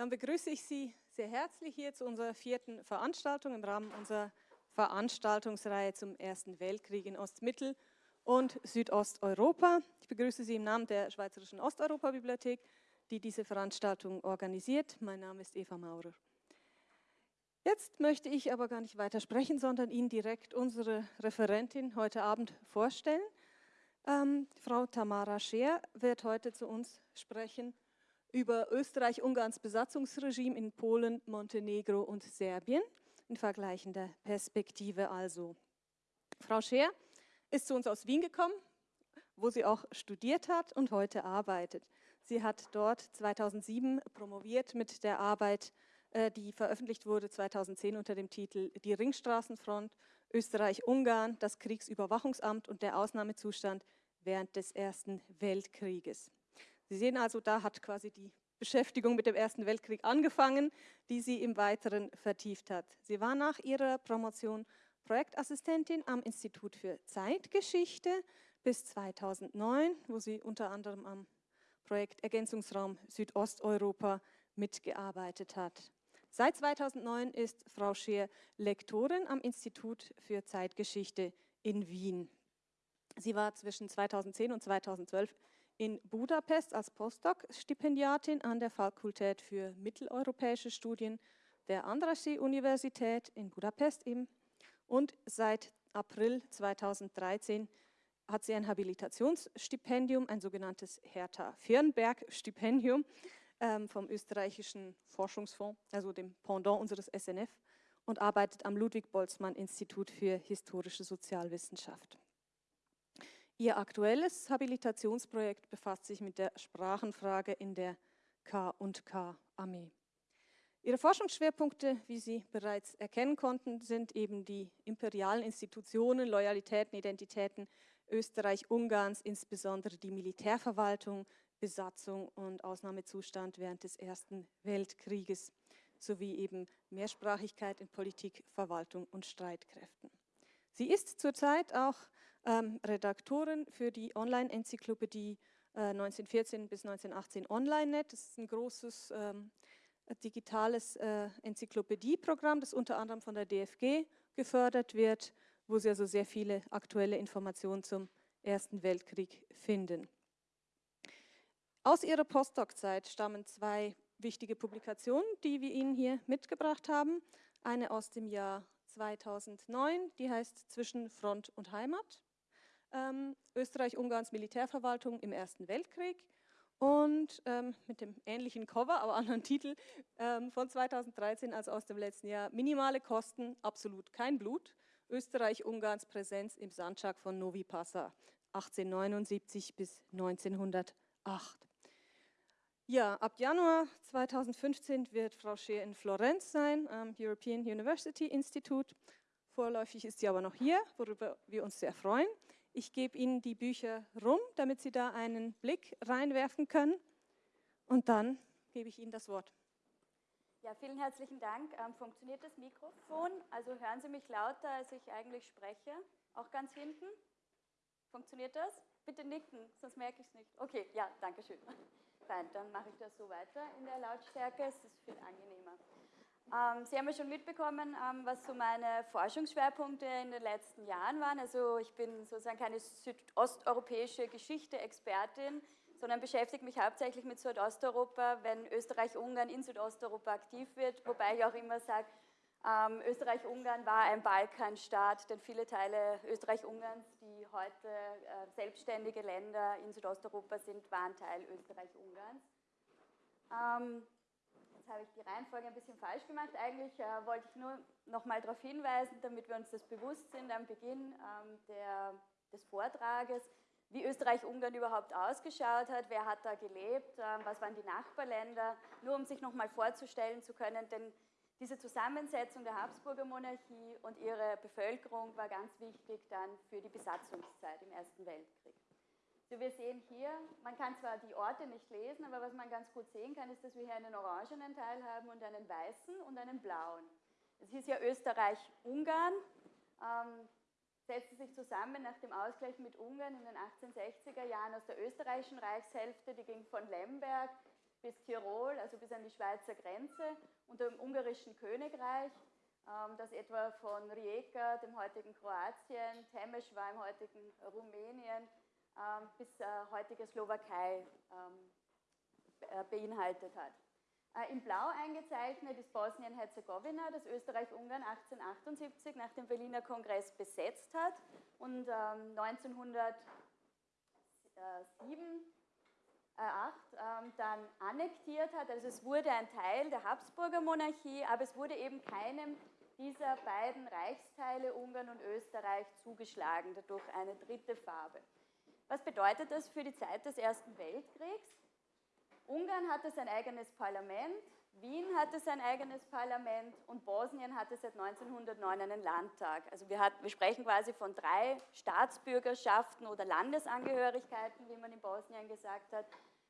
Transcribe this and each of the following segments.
Dann begrüße ich Sie sehr herzlich hier zu unserer vierten Veranstaltung im Rahmen unserer Veranstaltungsreihe zum Ersten Weltkrieg in Ostmittel- und Südosteuropa. Ich begrüße Sie im Namen der Schweizerischen Osteuropa-Bibliothek, die diese Veranstaltung organisiert. Mein Name ist Eva Maurer. Jetzt möchte ich aber gar nicht weiter sprechen, sondern Ihnen direkt unsere Referentin heute Abend vorstellen. Ähm, Frau Tamara Scheer wird heute zu uns sprechen über Österreich-Ungarns Besatzungsregime in Polen, Montenegro und Serbien, in vergleichender Perspektive also. Frau Scheer ist zu uns aus Wien gekommen, wo sie auch studiert hat und heute arbeitet. Sie hat dort 2007 promoviert mit der Arbeit, äh, die veröffentlicht wurde 2010 unter dem Titel Die Ringstraßenfront, Österreich-Ungarn, das Kriegsüberwachungsamt und der Ausnahmezustand während des Ersten Weltkrieges. Sie sehen also, da hat quasi die Beschäftigung mit dem Ersten Weltkrieg angefangen, die sie im Weiteren vertieft hat. Sie war nach ihrer Promotion Projektassistentin am Institut für Zeitgeschichte bis 2009, wo sie unter anderem am Projekt Ergänzungsraum Südosteuropa mitgearbeitet hat. Seit 2009 ist Frau Scheer Lektorin am Institut für Zeitgeschichte in Wien. Sie war zwischen 2010 und 2012 in Budapest als Postdoc-Stipendiatin an der Fakultät für mitteleuropäische Studien der Andrassy-Universität in Budapest eben. Und seit April 2013 hat sie ein Habilitationsstipendium, ein sogenanntes Hertha-Firnberg-Stipendium ähm, vom österreichischen Forschungsfonds, also dem Pendant unseres SNF, und arbeitet am Ludwig-Boltzmann-Institut für historische Sozialwissenschaft. Ihr aktuelles Habilitationsprojekt befasst sich mit der Sprachenfrage in der K&K-Armee. Ihre Forschungsschwerpunkte, wie Sie bereits erkennen konnten, sind eben die imperialen Institutionen, Loyalitäten, Identitäten Österreich-Ungarns, insbesondere die Militärverwaltung, Besatzung und Ausnahmezustand während des Ersten Weltkrieges sowie eben Mehrsprachigkeit in Politik, Verwaltung und Streitkräften. Sie ist zurzeit auch ähm, Redaktorin für die Online-Enzyklopädie äh, 1914 bis 1918 OnlineNet. Das ist ein großes ähm, digitales äh, Enzyklopädieprogramm, das unter anderem von der DFG gefördert wird, wo Sie also sehr viele aktuelle Informationen zum Ersten Weltkrieg finden. Aus Ihrer Postdoc-Zeit stammen zwei wichtige Publikationen, die wir Ihnen hier mitgebracht haben. Eine aus dem Jahr 2009, die heißt Zwischen Front und Heimat ähm, Österreich-Ungarns Militärverwaltung im Ersten Weltkrieg und ähm, mit dem ähnlichen Cover, aber anderen Titel ähm, von 2013, also aus dem letzten Jahr, minimale Kosten, absolut kein Blut, Österreich-Ungarns Präsenz im Sandschak von Novi Passa 1879 bis 1908. Ja, ab Januar 2015 wird Frau Scheer in Florenz sein, am European University Institute. Vorläufig ist sie aber noch hier, worüber wir uns sehr freuen. Ich gebe Ihnen die Bücher rum, damit Sie da einen Blick reinwerfen können. Und dann gebe ich Ihnen das Wort. Ja, vielen herzlichen Dank. Ähm, funktioniert das Mikrofon? Also hören Sie mich lauter, als ich eigentlich spreche? Auch ganz hinten? Funktioniert das? Bitte nicken, sonst merke ich es nicht. Okay, ja, danke schön. Fein, dann mache ich das so weiter in der Lautstärke. Es ist viel angenehmer. Ähm, Sie haben ja schon mitbekommen, ähm, was so meine Forschungsschwerpunkte in den letzten Jahren waren. Also ich bin sozusagen keine südosteuropäische Geschichte-Expertin, sondern beschäftige mich hauptsächlich mit Südosteuropa, wenn Österreich-Ungarn in Südosteuropa aktiv wird, wobei ich auch immer sage, ähm, Österreich-Ungarn war ein Balkanstaat, denn viele Teile Österreich-Ungarns, die heute äh, selbstständige Länder in Südosteuropa sind, waren Teil Österreich-Ungarns. Ähm, habe ich die Reihenfolge ein bisschen falsch gemacht. Eigentlich äh, wollte ich nur noch mal darauf hinweisen, damit wir uns das bewusst sind am Beginn ähm, der, des Vortrages, wie Österreich-Ungarn überhaupt ausgeschaut hat, wer hat da gelebt, äh, was waren die Nachbarländer, nur um sich noch mal vorzustellen zu können, denn diese Zusammensetzung der Habsburger Monarchie und ihre Bevölkerung war ganz wichtig dann für die Besatzungszeit im Ersten Weltkrieg. Wir sehen hier, man kann zwar die Orte nicht lesen, aber was man ganz gut sehen kann, ist, dass wir hier einen orangenen Teil haben und einen weißen und einen blauen. Es ist ja Österreich-Ungarn, ähm, setzte sich zusammen nach dem Ausgleich mit Ungarn in den 1860er Jahren aus der österreichischen Reichshälfte, die ging von Lemberg bis Tirol, also bis an die Schweizer Grenze, unter dem ungarischen Königreich, ähm, das etwa von Rijeka, dem heutigen Kroatien, Temesch war im heutigen Rumänien, bis äh, heutige Slowakei ähm, äh, beinhaltet hat. Äh, in Blau eingezeichnet ist Bosnien-Herzegowina, das Österreich-Ungarn 1878 nach dem Berliner Kongress besetzt hat und 1907 8 ähm, dann annektiert hat. Also es wurde ein Teil der Habsburger Monarchie, aber es wurde eben keinem dieser beiden Reichsteile, Ungarn und Österreich, zugeschlagen, dadurch eine dritte Farbe. Was bedeutet das für die Zeit des Ersten Weltkriegs? Ungarn hatte sein eigenes Parlament, Wien hatte sein eigenes Parlament und Bosnien hatte seit 1909 einen Landtag. Also wir, hat, wir sprechen quasi von drei Staatsbürgerschaften oder Landesangehörigkeiten, wie man in Bosnien gesagt hat.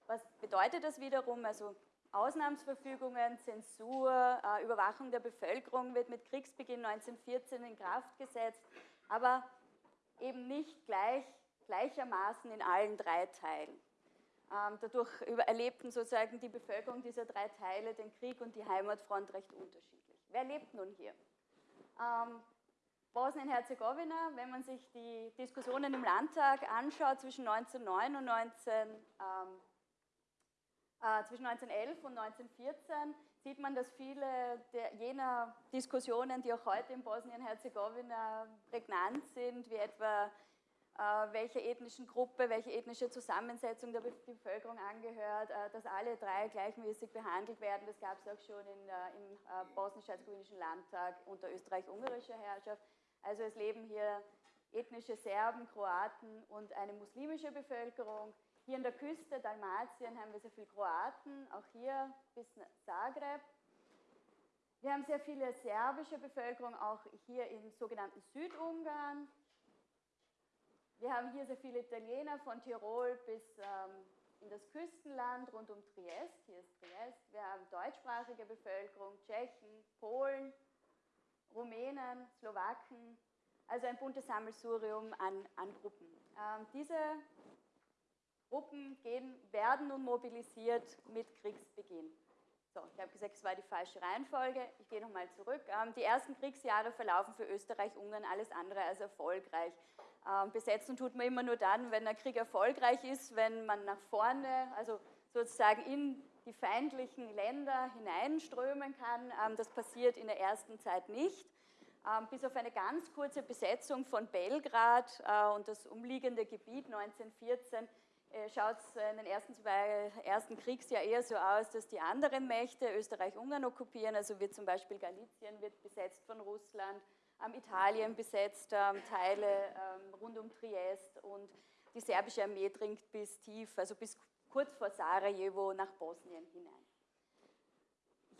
Was bedeutet das wiederum? Also Ausnahmsverfügungen, Zensur, äh, Überwachung der Bevölkerung wird mit Kriegsbeginn 1914 in Kraft gesetzt, aber eben nicht gleich, gleichermaßen in allen drei Teilen. Ähm, dadurch erlebten sozusagen die Bevölkerung dieser drei Teile den Krieg und die Heimatfront recht unterschiedlich. Wer lebt nun hier? Ähm, Bosnien-Herzegowina, wenn man sich die Diskussionen im Landtag anschaut zwischen 1909 und 19, ähm, äh, zwischen 1911 und 1914, sieht man, dass viele der, jener Diskussionen, die auch heute in Bosnien-Herzegowina prägnant sind, wie etwa welche ethnischen Gruppe, welche ethnische Zusammensetzung der Bevölkerung angehört, äh, dass alle drei gleichmäßig behandelt werden. Das gab es auch schon in, äh, im bosnisch-herzegowinischen Landtag unter österreich-ungarischer Herrschaft. Also es leben hier ethnische Serben, Kroaten und eine muslimische Bevölkerung. Hier in der Küste Dalmatien haben wir sehr viele Kroaten, auch hier bis Zagreb. Wir haben sehr viele serbische Bevölkerung, auch hier im sogenannten Südungarn. Wir haben hier sehr viele Italiener von Tirol bis ähm, in das Küstenland rund um Triest. Hier ist Triest. Wir haben deutschsprachige Bevölkerung, Tschechen, Polen, Rumänen, Slowaken. Also ein buntes Sammelsurium an, an Gruppen. Ähm, diese Gruppen gehen, werden nun mobilisiert mit Kriegsbeginn. So, ich habe gesagt, es war die falsche Reihenfolge. Ich gehe nochmal zurück. Ähm, die ersten Kriegsjahre verlaufen für Österreich-Ungarn alles andere als erfolgreich. Ähm, besetzen tut man immer nur dann, wenn der Krieg erfolgreich ist, wenn man nach vorne, also sozusagen in die feindlichen Länder hineinströmen kann. Ähm, das passiert in der ersten Zeit nicht. Ähm, bis auf eine ganz kurze Besetzung von Belgrad äh, und das umliegende Gebiet 1914 äh, schaut es in den ersten zwei ersten Kriegsjahr eher so aus, dass die anderen Mächte Österreich-Ungarn okkupieren. Also wird zum Beispiel Galizien wird besetzt von Russland, Italien besetzt, ähm, Teile ähm, rund um Triest und die serbische Armee dringt bis tief, also bis kurz vor Sarajevo nach Bosnien hinein.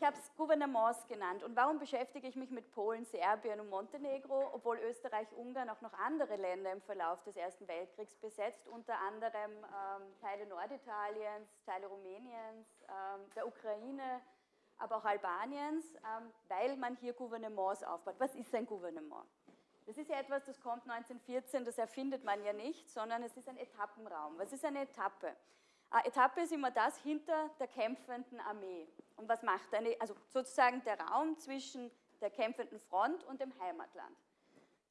Ich habe es Gouvernements genannt. Und warum beschäftige ich mich mit Polen, Serbien und Montenegro, obwohl Österreich, Ungarn auch noch andere Länder im Verlauf des Ersten Weltkriegs besetzt, unter anderem ähm, Teile Norditaliens, Teile Rumäniens, ähm, der Ukraine, aber auch Albaniens, ähm, weil man hier Gouvernements aufbaut. Was ist ein Gouvernement? Das ist ja etwas, das kommt 1914, das erfindet man ja nicht, sondern es ist ein Etappenraum. Was ist eine Etappe? Eine Etappe ist immer das hinter der kämpfenden Armee. Und was macht eine, also sozusagen der Raum zwischen der kämpfenden Front und dem Heimatland.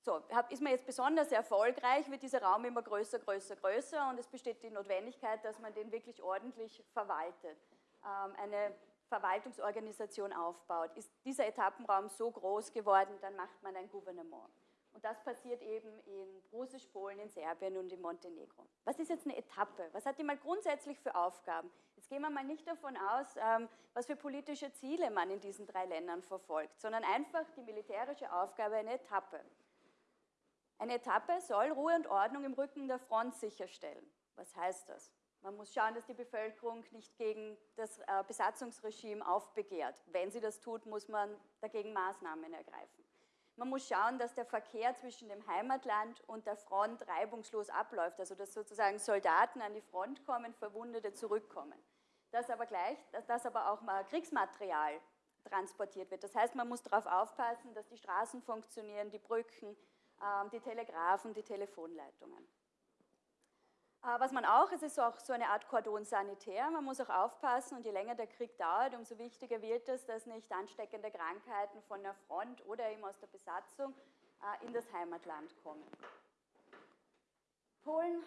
So, ist man jetzt besonders erfolgreich, wird dieser Raum immer größer, größer, größer und es besteht die Notwendigkeit, dass man den wirklich ordentlich verwaltet. Ähm, eine Verwaltungsorganisation aufbaut. Ist dieser Etappenraum so groß geworden, dann macht man ein Gouvernement. Und das passiert eben in Russisch, Polen, in Serbien und in Montenegro. Was ist jetzt eine Etappe? Was hat die mal grundsätzlich für Aufgaben? Jetzt gehen wir mal nicht davon aus, ähm, was für politische Ziele man in diesen drei Ländern verfolgt, sondern einfach die militärische Aufgabe eine Etappe. Eine Etappe soll Ruhe und Ordnung im Rücken der Front sicherstellen. Was heißt das? Man muss schauen, dass die Bevölkerung nicht gegen das äh, Besatzungsregime aufbegehrt. Wenn sie das tut, muss man dagegen Maßnahmen ergreifen. Man muss schauen, dass der Verkehr zwischen dem Heimatland und der Front reibungslos abläuft, also dass sozusagen Soldaten an die Front kommen, Verwundete zurückkommen. Dass aber, gleich, dass aber auch mal Kriegsmaterial transportiert wird. Das heißt, man muss darauf aufpassen, dass die Straßen funktionieren, die Brücken, ähm, die Telegrafen, die Telefonleitungen. Äh, was man auch, es ist auch so eine Art Kordon sanitär, man muss auch aufpassen und je länger der Krieg dauert, umso wichtiger wird es, dass nicht ansteckende Krankheiten von der Front oder eben aus der Besatzung äh, in das Heimatland kommen. Polen,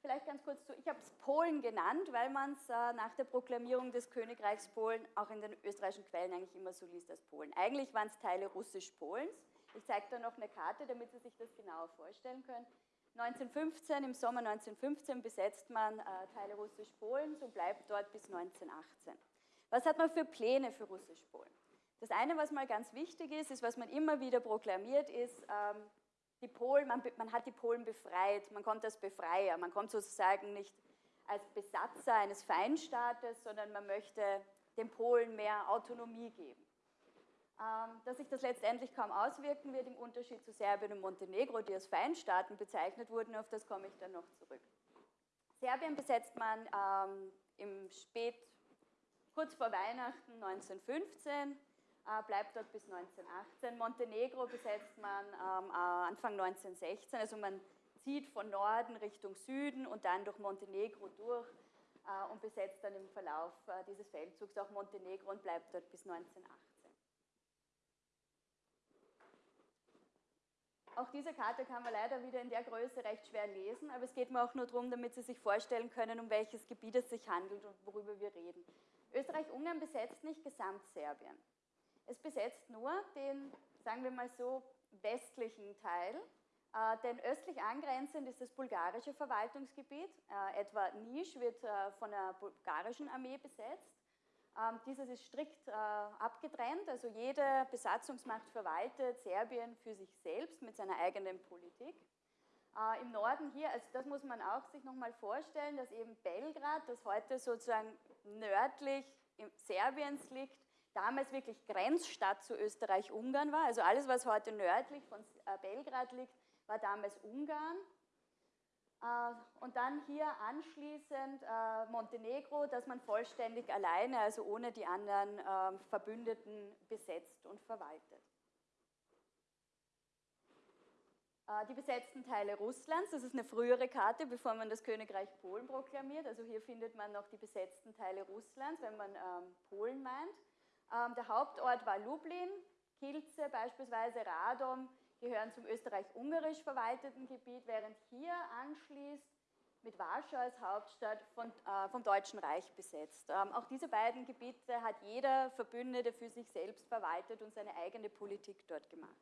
vielleicht ganz kurz zu, ich habe es Polen genannt, weil man es äh, nach der Proklamierung des Königreichs Polen auch in den österreichischen Quellen eigentlich immer so liest als Polen. Eigentlich waren es Teile russisch-Polens. Ich zeige da noch eine Karte, damit Sie sich das genauer vorstellen können. 1915, im Sommer 1915 besetzt man äh, Teile Russisch-Polens und bleibt dort bis 1918. Was hat man für Pläne für Russisch-Polen? Das eine, was mal ganz wichtig ist, ist, was man immer wieder proklamiert, ist, ähm, die Polen, man, man hat die Polen befreit, man kommt als Befreier, man kommt sozusagen nicht als Besatzer eines Feindstaates, sondern man möchte den Polen mehr Autonomie geben. Ähm, dass sich das letztendlich kaum auswirken wird, im Unterschied zu Serbien und Montenegro, die als Feindstaaten bezeichnet wurden, auf das komme ich dann noch zurück. Serbien besetzt man ähm, im Spät, kurz vor Weihnachten 1915, äh, bleibt dort bis 1918. Montenegro besetzt man ähm, äh, Anfang 1916, also man zieht von Norden Richtung Süden und dann durch Montenegro durch äh, und besetzt dann im Verlauf äh, dieses Feldzugs auch Montenegro und bleibt dort bis 1918. Auch diese Karte kann man leider wieder in der Größe recht schwer lesen, aber es geht mir auch nur darum, damit Sie sich vorstellen können, um welches Gebiet es sich handelt und worüber wir reden. Österreich-Ungarn besetzt nicht Gesamtserbien. Es besetzt nur den, sagen wir mal so, westlichen Teil, äh, denn östlich angrenzend ist das bulgarische Verwaltungsgebiet. Äh, etwa Nisch wird äh, von der bulgarischen Armee besetzt. Ähm, dieses ist strikt äh, abgetrennt, also jede Besatzungsmacht verwaltet Serbien für sich selbst mit seiner eigenen Politik. Äh, Im Norden hier, also das muss man auch sich nochmal vorstellen, dass eben Belgrad, das heute sozusagen nördlich Serbiens liegt, damals wirklich Grenzstadt zu Österreich-Ungarn war. Also alles, was heute nördlich von äh, Belgrad liegt, war damals Ungarn. Äh, und dann hier anschließend äh, Montenegro, das man vollständig alleine, also ohne die anderen ähm, Verbündeten besetzt und verwaltet. Äh, die besetzten Teile Russlands, das ist eine frühere Karte, bevor man das Königreich Polen proklamiert. Also hier findet man noch die besetzten Teile Russlands, wenn man ähm, Polen meint. Ähm, der Hauptort war Lublin, Kielce beispielsweise, Radom, gehören zum österreich-ungarisch verwalteten Gebiet, während hier anschließt mit Warschau als Hauptstadt von, äh, vom Deutschen Reich besetzt. Ähm, auch diese beiden Gebiete hat jeder Verbündete für sich selbst verwaltet und seine eigene Politik dort gemacht.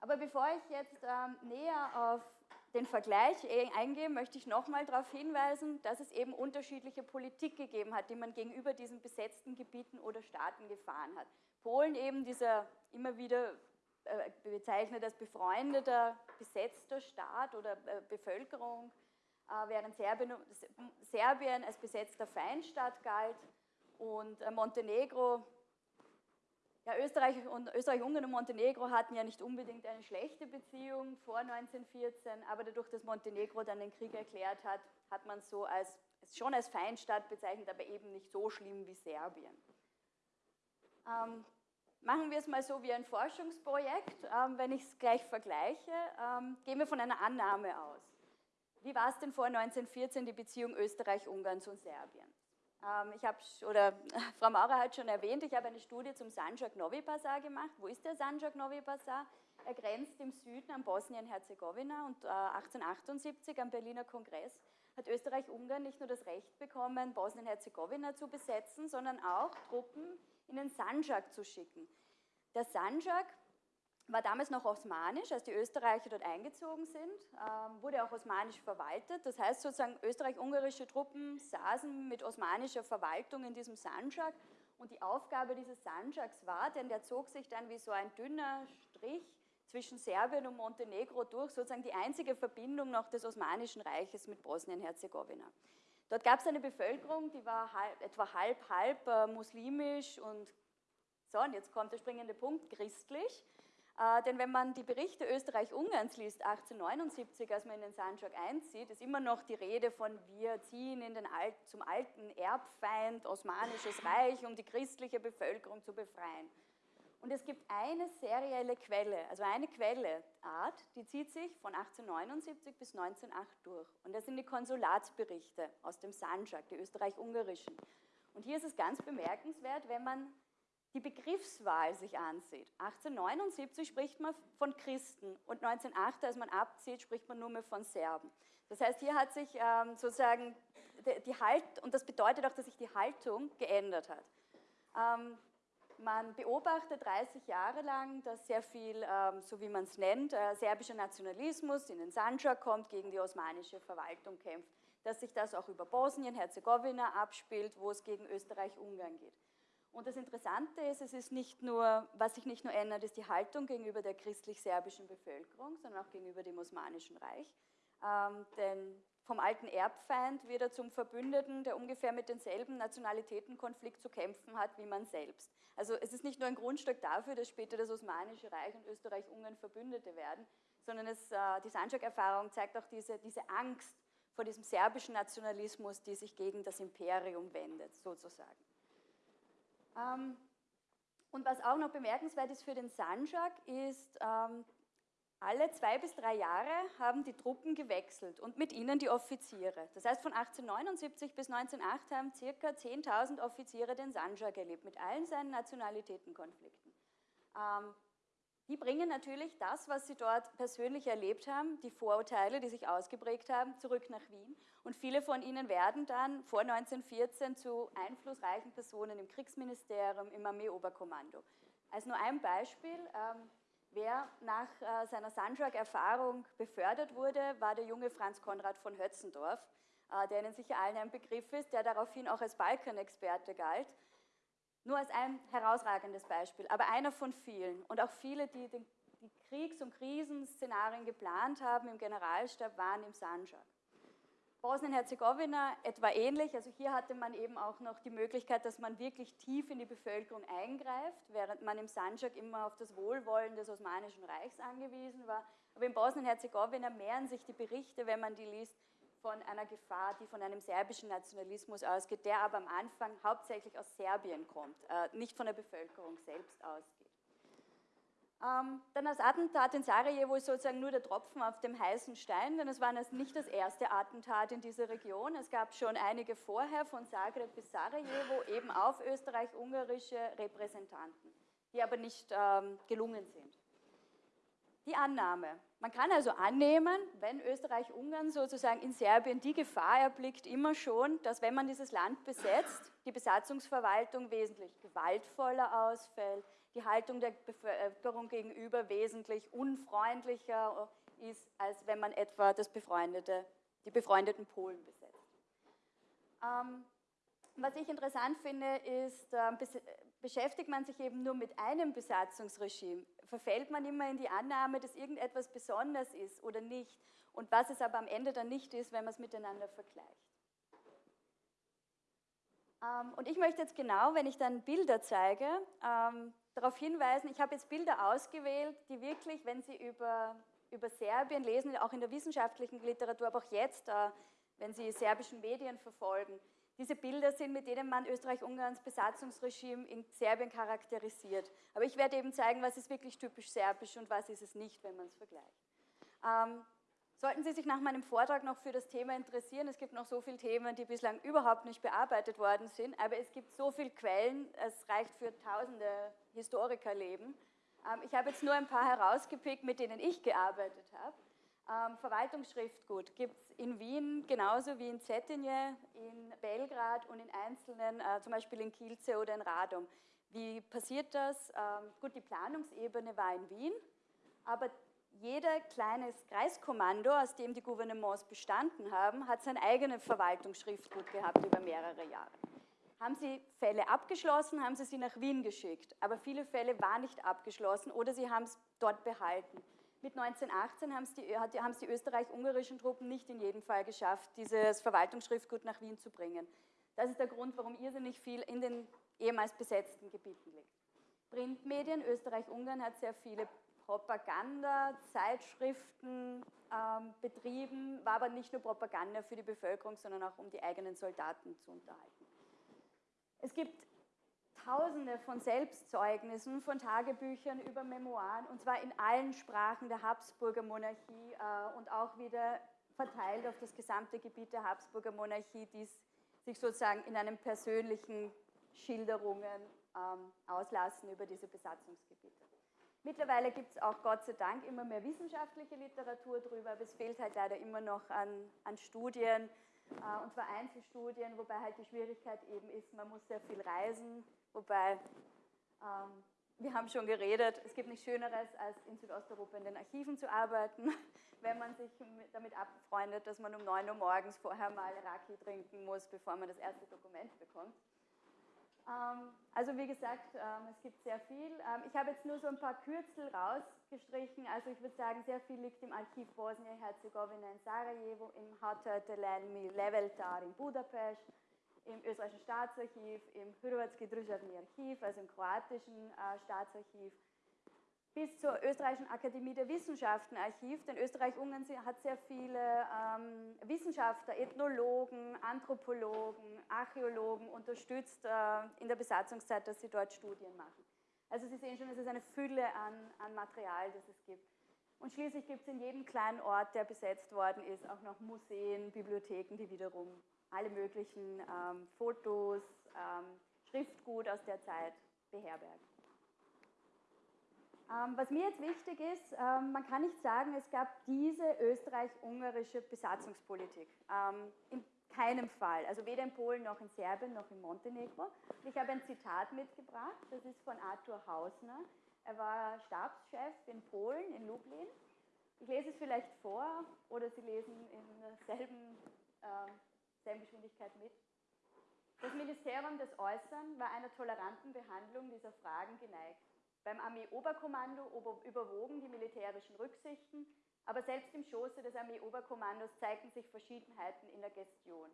Aber bevor ich jetzt ähm, näher auf den Vergleich e-, eingehe, möchte ich nochmal darauf hinweisen, dass es eben unterschiedliche Politik gegeben hat, die man gegenüber diesen besetzten Gebieten oder Staaten gefahren hat. Polen eben dieser immer wieder bezeichnet als befreundeter, besetzter Staat oder äh, Bevölkerung, äh, während Serbien, als besetzter Feindstaat galt und Montenegro, ja, Österreich und Österreich, Ungarn und Montenegro hatten ja nicht unbedingt eine schlechte Beziehung vor 1914, aber dadurch, dass Montenegro dann den Krieg erklärt hat, hat man so als schon als Feindstaat bezeichnet, aber eben nicht so schlimm wie Serbien. Ähm, Machen wir es mal so wie ein Forschungsprojekt. Ähm, wenn ich es gleich vergleiche, ähm, gehen wir von einer Annahme aus. Wie war es denn vor 1914 die Beziehung Österreich-Ungarns und Serbien? Ähm, ich habe, oder Frau Maurer hat schon erwähnt, ich habe eine Studie zum Sanjak Novi Pazar gemacht. Wo ist der Sanjak Novi Pazar? Er grenzt im Süden an Bosnien-Herzegowina und äh, 1878 am Berliner Kongress hat Österreich-Ungarn nicht nur das Recht bekommen, Bosnien-Herzegowina zu besetzen, sondern auch Truppen in den Sanjak zu schicken. Der Sanjak war damals noch osmanisch, als die Österreicher dort eingezogen sind, ähm, wurde auch osmanisch verwaltet. Das heißt sozusagen, österreich-ungarische Truppen saßen mit osmanischer Verwaltung in diesem Sanjak und die Aufgabe dieses Sanjaks war, denn der zog sich dann wie so ein dünner Strich zwischen Serbien und Montenegro durch, sozusagen die einzige Verbindung noch des Osmanischen Reiches mit Bosnien-Herzegowina. Dort gab es eine Bevölkerung, die war halb, etwa halb, halb äh, muslimisch und so, und jetzt kommt der springende Punkt, christlich. Äh, denn wenn man die Berichte Österreich-Ungarns liest, 1879, als man in den Sanjak einzieht, ist immer noch die Rede von wir ziehen in den Alt, zum alten Erbfeind Osmanisches Reich, um die christliche Bevölkerung zu befreien. Und es gibt eine serielle Quelle, also eine Quelleart, die zieht sich von 1879 bis 1908 durch. Und das sind die Konsulatsberichte aus dem Sanjak, die österreich-ungarischen. Und hier ist es ganz bemerkenswert, wenn man die Begriffswahl sich ansieht. 1879 spricht man von Christen und 1908, als man abzieht, spricht man nur mehr von Serben. Das heißt, hier hat sich ähm, sozusagen die, die Halt, und das bedeutet auch, dass sich die Haltung geändert hat. Ähm, man beobachtet 30 Jahre lang, dass sehr viel, ähm, so wie man es nennt, äh, serbischer Nationalismus in den Sanjak kommt, gegen die osmanische Verwaltung kämpft. Dass sich das auch über Bosnien, Herzegowina abspielt, wo es gegen Österreich-Ungarn geht. Und das Interessante ist, es ist nicht nur, was sich nicht nur ändert, ist die Haltung gegenüber der christlich-serbischen Bevölkerung, sondern auch gegenüber dem Osmanischen Reich. Ähm, denn vom alten Erbfeind wird er zum Verbündeten, der ungefähr mit denselben Nationalitätenkonflikt zu kämpfen hat wie man selbst. Also es ist nicht nur ein Grundstück dafür, dass später das Osmanische Reich und Österreich-Ungarn Verbündete werden, sondern es, äh, die Sanjak-Erfahrung zeigt auch diese, diese Angst vor diesem serbischen Nationalismus, die sich gegen das Imperium wendet, sozusagen. Ähm, und was auch noch bemerkenswert ist für den Sanjak, ist, ähm, alle zwei bis drei Jahre haben die Truppen gewechselt und mit ihnen die Offiziere. Das heißt, von 1879 bis 1908 haben ca. 10.000 Offiziere den Sanja gelebt, mit allen seinen Nationalitätenkonflikten. Ähm, die bringen natürlich das, was sie dort persönlich erlebt haben, die Vorurteile, die sich ausgeprägt haben, zurück nach Wien. Und viele von ihnen werden dann vor 1914 zu einflussreichen Personen im Kriegsministerium, im Armeeoberkommando. Als nur ein Beispiel, ähm, Wer nach äh, seiner Sandschlag-Erfahrung befördert wurde, war der junge Franz Konrad von Hötzendorf, äh, der Ihnen sicher allen ein Begriff ist, der daraufhin auch als Balkanexperte galt. Nur als ein herausragendes Beispiel, aber einer von vielen. Und auch viele, die die Kriegs- und Krisenszenarien geplant haben im Generalstab, waren im Sandschlag. Bosnien-Herzegowina etwa ähnlich. Also hier hatte man eben auch noch die Möglichkeit, dass man wirklich tief in die Bevölkerung eingreift, während man im Sanjak immer auf das Wohlwollen des Osmanischen Reichs angewiesen war. Aber in Bosnien-Herzegowina mehren sich die Berichte, wenn man die liest, von einer Gefahr, die von einem serbischen Nationalismus ausgeht, der aber am Anfang hauptsächlich aus Serbien kommt, äh, nicht von der Bevölkerung selbst ausgeht. Ähm, dann das Attentat in Sarajevo ist sozusagen nur der Tropfen auf dem heißen Stein, denn es war nicht das erste Attentat in dieser Region. Es gab schon einige vorher von Zagreb bis Sarajevo eben auf österreich-ungarische Repräsentanten, die aber nicht ähm, gelungen sind. Die Annahme. Man kann also annehmen, wenn Österreich-Ungarn sozusagen in Serbien die Gefahr erblickt, immer schon, dass wenn man dieses Land besetzt, die Besatzungsverwaltung wesentlich gewaltvoller ausfällt, die Haltung der Bevölkerung gegenüber wesentlich unfreundlicher ist, als wenn man etwa das befreundete, die befreundeten Polen besetzt. Ähm, was ich interessant finde, ist, äh, beschäftigt man sich eben nur mit einem Besatzungsregime, verfällt man immer in die Annahme, dass irgendetwas besonders ist oder nicht und was es aber am Ende dann nicht ist, wenn man es miteinander vergleicht. Ähm, und ich möchte jetzt genau, wenn ich dann Bilder zeige, ähm, darauf hinweisen, ich habe jetzt Bilder ausgewählt, die wirklich, wenn Sie über, über Serbien lesen, auch in der wissenschaftlichen Literatur, aber auch jetzt, äh, wenn Sie serbischen Medien verfolgen, diese Bilder sind, mit denen man Österreich-Ungarns Besatzungsregime in Serbien charakterisiert. Aber ich werde eben zeigen, was ist wirklich typisch serbisch und was ist es nicht, wenn man es vergleicht. Ähm, Sollten Sie sich nach meinem Vortrag noch für das Thema interessieren, es gibt noch so viele Themen, die bislang überhaupt nicht bearbeitet worden sind, aber es gibt so viele Quellen, es reicht für tausende Historikerleben. Ähm, ich habe jetzt nur ein paar herausgepickt, mit denen ich gearbeitet habe. Ähm, Verwaltungsschriftgut gibt es in Wien genauso wie in Cetinje, in Belgrad und in einzelnen, äh, zum Beispiel in Kielce oder in Radom. Wie passiert das? Ähm, gut, die Planungsebene war in Wien, aber jeder kleines Kreiskommando, aus dem die Gouvernements bestanden haben, hat sein eigenes Verwaltungsschriftgut gehabt über mehrere Jahre. Haben sie Fälle abgeschlossen, haben sie sie nach Wien geschickt, aber viele Fälle waren nicht abgeschlossen oder sie haben es dort behalten. Mit 1918 haben es die, haben es die österreich-ungarischen Truppen nicht in jedem Fall geschafft, dieses Verwaltungsschriftgut nach Wien zu bringen. Das ist der Grund, warum irrsinnig viel in den ehemals besetzten Gebieten liegt. Printmedien, Österreich-Ungarn hat sehr viele Propaganda, Zeitschriften ähm, betrieben, war aber nicht nur Propaganda für die Bevölkerung, sondern auch um die eigenen Soldaten zu unterhalten. Es gibt Tausende von Selbstzeugnissen, von Tagebüchern über Memoiren, und zwar in allen Sprachen der Habsburger Monarchie äh, und auch wieder verteilt auf das gesamte Gebiet der Habsburger Monarchie, die sich sozusagen in einem persönlichen Schilderungen ähm, auslassen über diese Besatzungsgebiete. Mittlerweile gibt es auch Gott sei Dank immer mehr wissenschaftliche Literatur darüber, aber es fehlt halt leider immer noch an, an Studien, äh, und zwar Einzelstudien, wobei halt die Schwierigkeit eben ist, man muss sehr viel reisen, wobei ähm, wir haben schon geredet, es gibt nichts Schöneres, als in Südosteuropa in den Archiven zu arbeiten, wenn man sich damit abfreundet, dass man um 9 Uhr morgens vorher mal Raki trinken muss, bevor man das erste Dokument bekommt. Ähm, also wie gesagt, ähm, es gibt sehr viel. Ähm, ich habe jetzt nur so ein paar Kürzel rausgestrichen. Also ich würde sagen, sehr viel liegt im Archiv Bosnien-Herzegowina in Sarajevo, im Hatötelenmi Leveltar in Budapest, im österreichischen Staatsarchiv, im Hrvatski Državni Archiv, also im kroatischen äh, Staatsarchiv, bis zur Österreichischen Akademie der Wissenschaften Archiv, denn Österreich-Ungarn hat sehr viele ähm, Wissenschaftler, Ethnologen, Anthropologen, Archäologen unterstützt äh, in der Besatzungszeit, dass sie dort Studien machen. Also Sie sehen schon, es ist eine Fülle an, an Material, das es gibt. Und schließlich gibt es in jedem kleinen Ort, der besetzt worden ist, auch noch Museen, Bibliotheken, die wiederum alle möglichen ähm, Fotos, ähm, Schriftgut aus der Zeit beherbergen. Ähm, was mir jetzt wichtig ist, ähm, man kann nicht sagen, es gab diese österreich-ungarische Besatzungspolitik. Ähm, in keinem Fall. Also weder in Polen noch in Serbien noch in Montenegro. Ich habe ein Zitat mitgebracht, das ist von Arthur Hausner. Er war Stabschef in Polen, in Lublin. Ich lese es vielleicht vor oder Sie lesen in derselben äh, selben Geschwindigkeit mit. Das Ministerium des Äußern war einer toleranten Behandlung dieser Fragen geneigt. Beim Armeeoberkommando überwogen die militärischen Rücksichten, aber selbst im Schoße des Armeeoberkommandos zeigten sich Verschiedenheiten in der Gestion.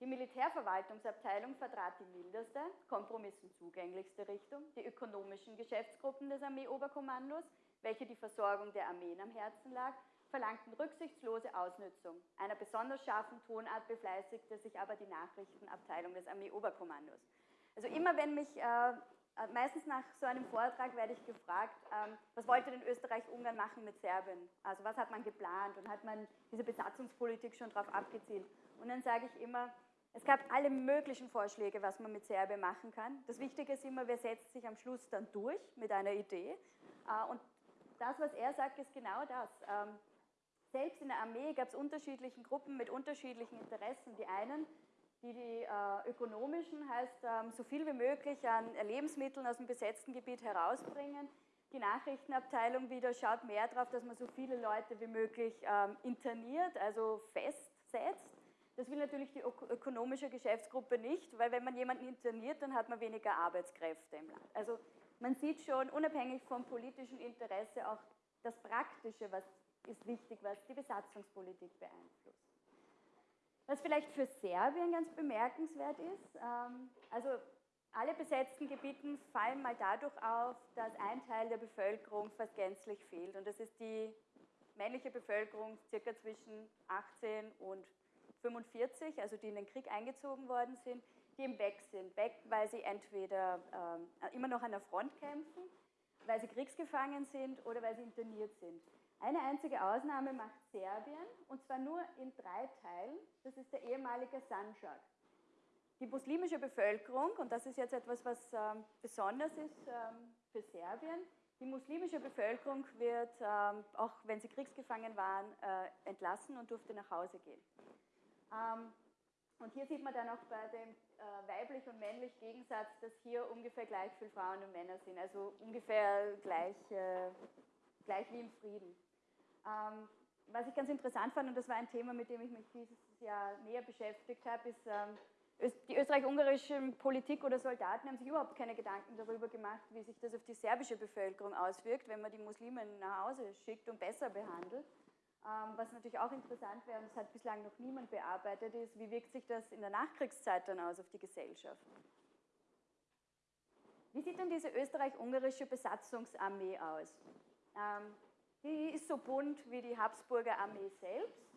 Die Militärverwaltungsabteilung vertrat die mildeste, kompromissen zugänglichste Richtung, die ökonomischen Geschäftsgruppen des Armeeoberkommandos, welche die Versorgung der Armeen am Herzen lag, verlangten rücksichtslose Ausnützung. Einer besonders scharfen Tonart befleißigte sich aber die Nachrichtenabteilung des Armeeoberkommandos. Also immer wenn mich äh, meistens nach so einem Vortrag werde ich gefragt, ähm, was wollte denn Österreich-Ungarn machen mit Serbien? Also was hat man geplant und hat man diese Besatzungspolitik schon darauf abgezielt? Und dann sage ich immer, es gab alle möglichen Vorschläge, was man mit Serbien machen kann. Das Wichtige ist immer, wer setzt sich am Schluss dann durch mit einer Idee. Äh, und das, was er sagt, ist genau das. Ähm, selbst in der Armee gab es unterschiedliche Gruppen mit unterschiedlichen Interessen. Die einen die die äh, ökonomischen heißt, ähm, so viel wie möglich an Lebensmitteln aus dem besetzten Gebiet herausbringen. Die Nachrichtenabteilung wieder schaut mehr darauf, dass man so viele Leute wie möglich ähm, interniert, also festsetzt. Das will natürlich die ökonomische Geschäftsgruppe nicht, weil wenn man jemanden interniert, dann hat man weniger Arbeitskräfte im Land. Also man sieht schon, unabhängig vom politischen Interesse, auch das Praktische, was ist wichtig, was die Besatzungspolitik beeinflusst. Was vielleicht für Serbien ganz bemerkenswert ist, ähm, also alle besetzten Gebieten fallen mal dadurch auf, dass ein Teil der Bevölkerung fast gänzlich fehlt. Und das ist die männliche Bevölkerung circa zwischen 18 und 45, also die in den Krieg eingezogen worden sind, die eben weg sind. Weg, weil sie entweder äh, immer noch an der Front kämpfen, weil sie kriegsgefangen sind oder weil sie interniert sind. Eine einzige Ausnahme macht Serbien, und zwar nur in drei Teilen. Das ist der ehemalige Sanjak. Die muslimische Bevölkerung, und das ist jetzt etwas, was ähm, besonders ist ähm, für Serbien, die muslimische Bevölkerung wird, ähm, auch wenn sie kriegsgefangen waren, äh, entlassen und durfte nach Hause gehen. Ähm, und hier sieht man dann auch bei dem äh, weiblich und männlich Gegensatz, dass hier ungefähr gleich viele Frauen und Männer sind, also ungefähr gleich, äh, gleich wie im Frieden. Ähm, was ich ganz interessant fand, und das war ein Thema, mit dem ich mich dieses Jahr näher beschäftigt habe, ist, ähm, die österreich-ungarische Politik oder Soldaten haben sich überhaupt keine Gedanken darüber gemacht, wie sich das auf die serbische Bevölkerung auswirkt, wenn man die Muslime nach Hause schickt und besser behandelt. Ähm, was natürlich auch interessant wäre, und das hat bislang noch niemand bearbeitet, ist, wie wirkt sich das in der Nachkriegszeit dann aus auf die Gesellschaft? Wie sieht denn diese österreich-ungarische Besatzungsarmee aus? Ähm, die ist so bunt wie die Habsburger Armee selbst.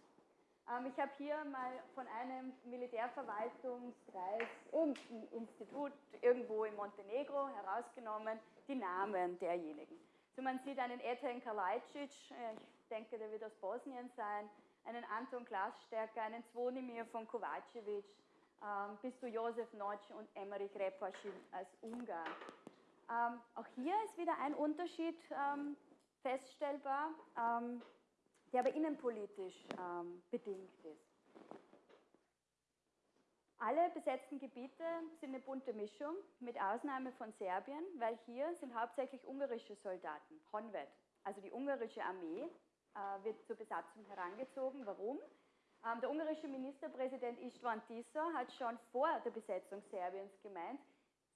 Ähm, ich habe hier mal von einem Militärverwaltungskreis, irgendein Institut irgendwo in Montenegro herausgenommen, die Namen derjenigen. So man sieht einen Ethen Kalajdzic, äh, ich denke, der wird aus Bosnien sein, einen Anton Glasstärker, einen Zvonimir von Kovacevic, ähm, bis zu Josef Notsch und Emmerich Repaschin als Ungarn. Ähm, auch hier ist wieder ein Unterschied feststellbar, ähm, der aber innenpolitisch ähm, bedingt ist. Alle besetzten Gebiete sind eine bunte Mischung, mit Ausnahme von Serbien, weil hier sind hauptsächlich ungarische Soldaten, Honved, also die ungarische Armee, äh, wird zur Besatzung herangezogen. Warum? Ähm, der ungarische Ministerpräsident Istvan Tisza hat schon vor der Besetzung Serbiens gemeint,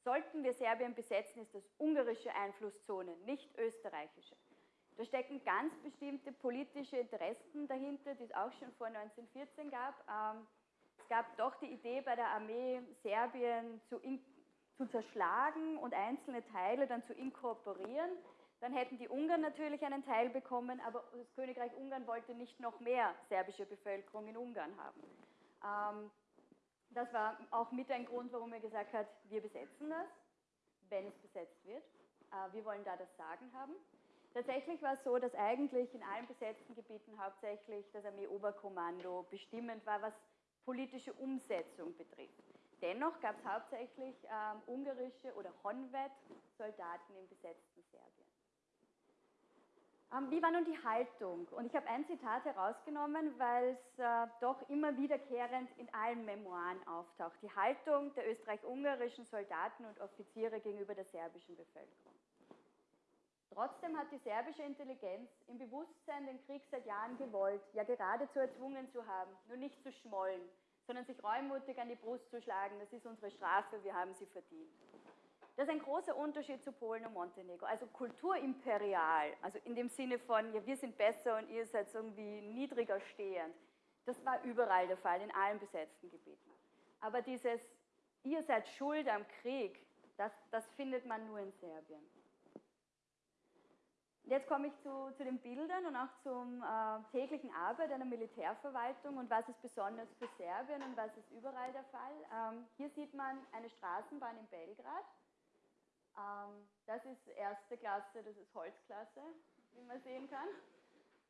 sollten wir Serbien besetzen, ist das ungarische Einflusszone, nicht österreichische. Da stecken ganz bestimmte politische Interessen dahinter, die es auch schon vor 1914 gab. Ähm, es gab doch die Idee bei der Armee, Serbien zu, in, zu zerschlagen und einzelne Teile dann zu inkorporieren. Dann hätten die Ungarn natürlich einen Teil bekommen, aber das Königreich Ungarn wollte nicht noch mehr serbische Bevölkerung in Ungarn haben. Ähm, das war auch mit ein Grund, warum er gesagt hat, wir besetzen das, wenn es besetzt wird. Äh, wir wollen da das Sagen haben. Tatsächlich war es so, dass eigentlich in allen besetzten Gebieten hauptsächlich das Armeeoberkommando bestimmend war, was politische Umsetzung betrifft. Dennoch gab es hauptsächlich ähm, ungarische oder Honved-Soldaten im besetzten Serbien. Ähm, wie war nun die Haltung? Und ich habe ein Zitat herausgenommen, weil es äh, doch immer wiederkehrend in allen Memoiren auftaucht. Die Haltung der österreich-ungarischen Soldaten und Offiziere gegenüber der serbischen Bevölkerung. Trotzdem hat die serbische Intelligenz im Bewusstsein den Krieg seit Jahren gewollt, ja geradezu erzwungen zu haben, nur nicht zu schmollen, sondern sich reumutig an die Brust zu schlagen, das ist unsere Strafe, wir haben sie verdient. Das ist ein großer Unterschied zu Polen und Montenegro. Also kulturimperial, also in dem Sinne von, ja, wir sind besser und ihr seid irgendwie niedriger stehend. Das war überall der Fall, in allen besetzten Gebieten. Aber dieses, ihr seid schuld am Krieg, das, das findet man nur in Serbien. Jetzt komme ich zu, zu, den Bildern und auch zum äh, täglichen Arbeit einer Militärverwaltung und was ist besonders für Serbien und was ist überall der Fall. Ähm, hier sieht man eine Straßenbahn in Belgrad. Ähm, das ist erste Klasse, das ist Holzklasse, wie man sehen kann.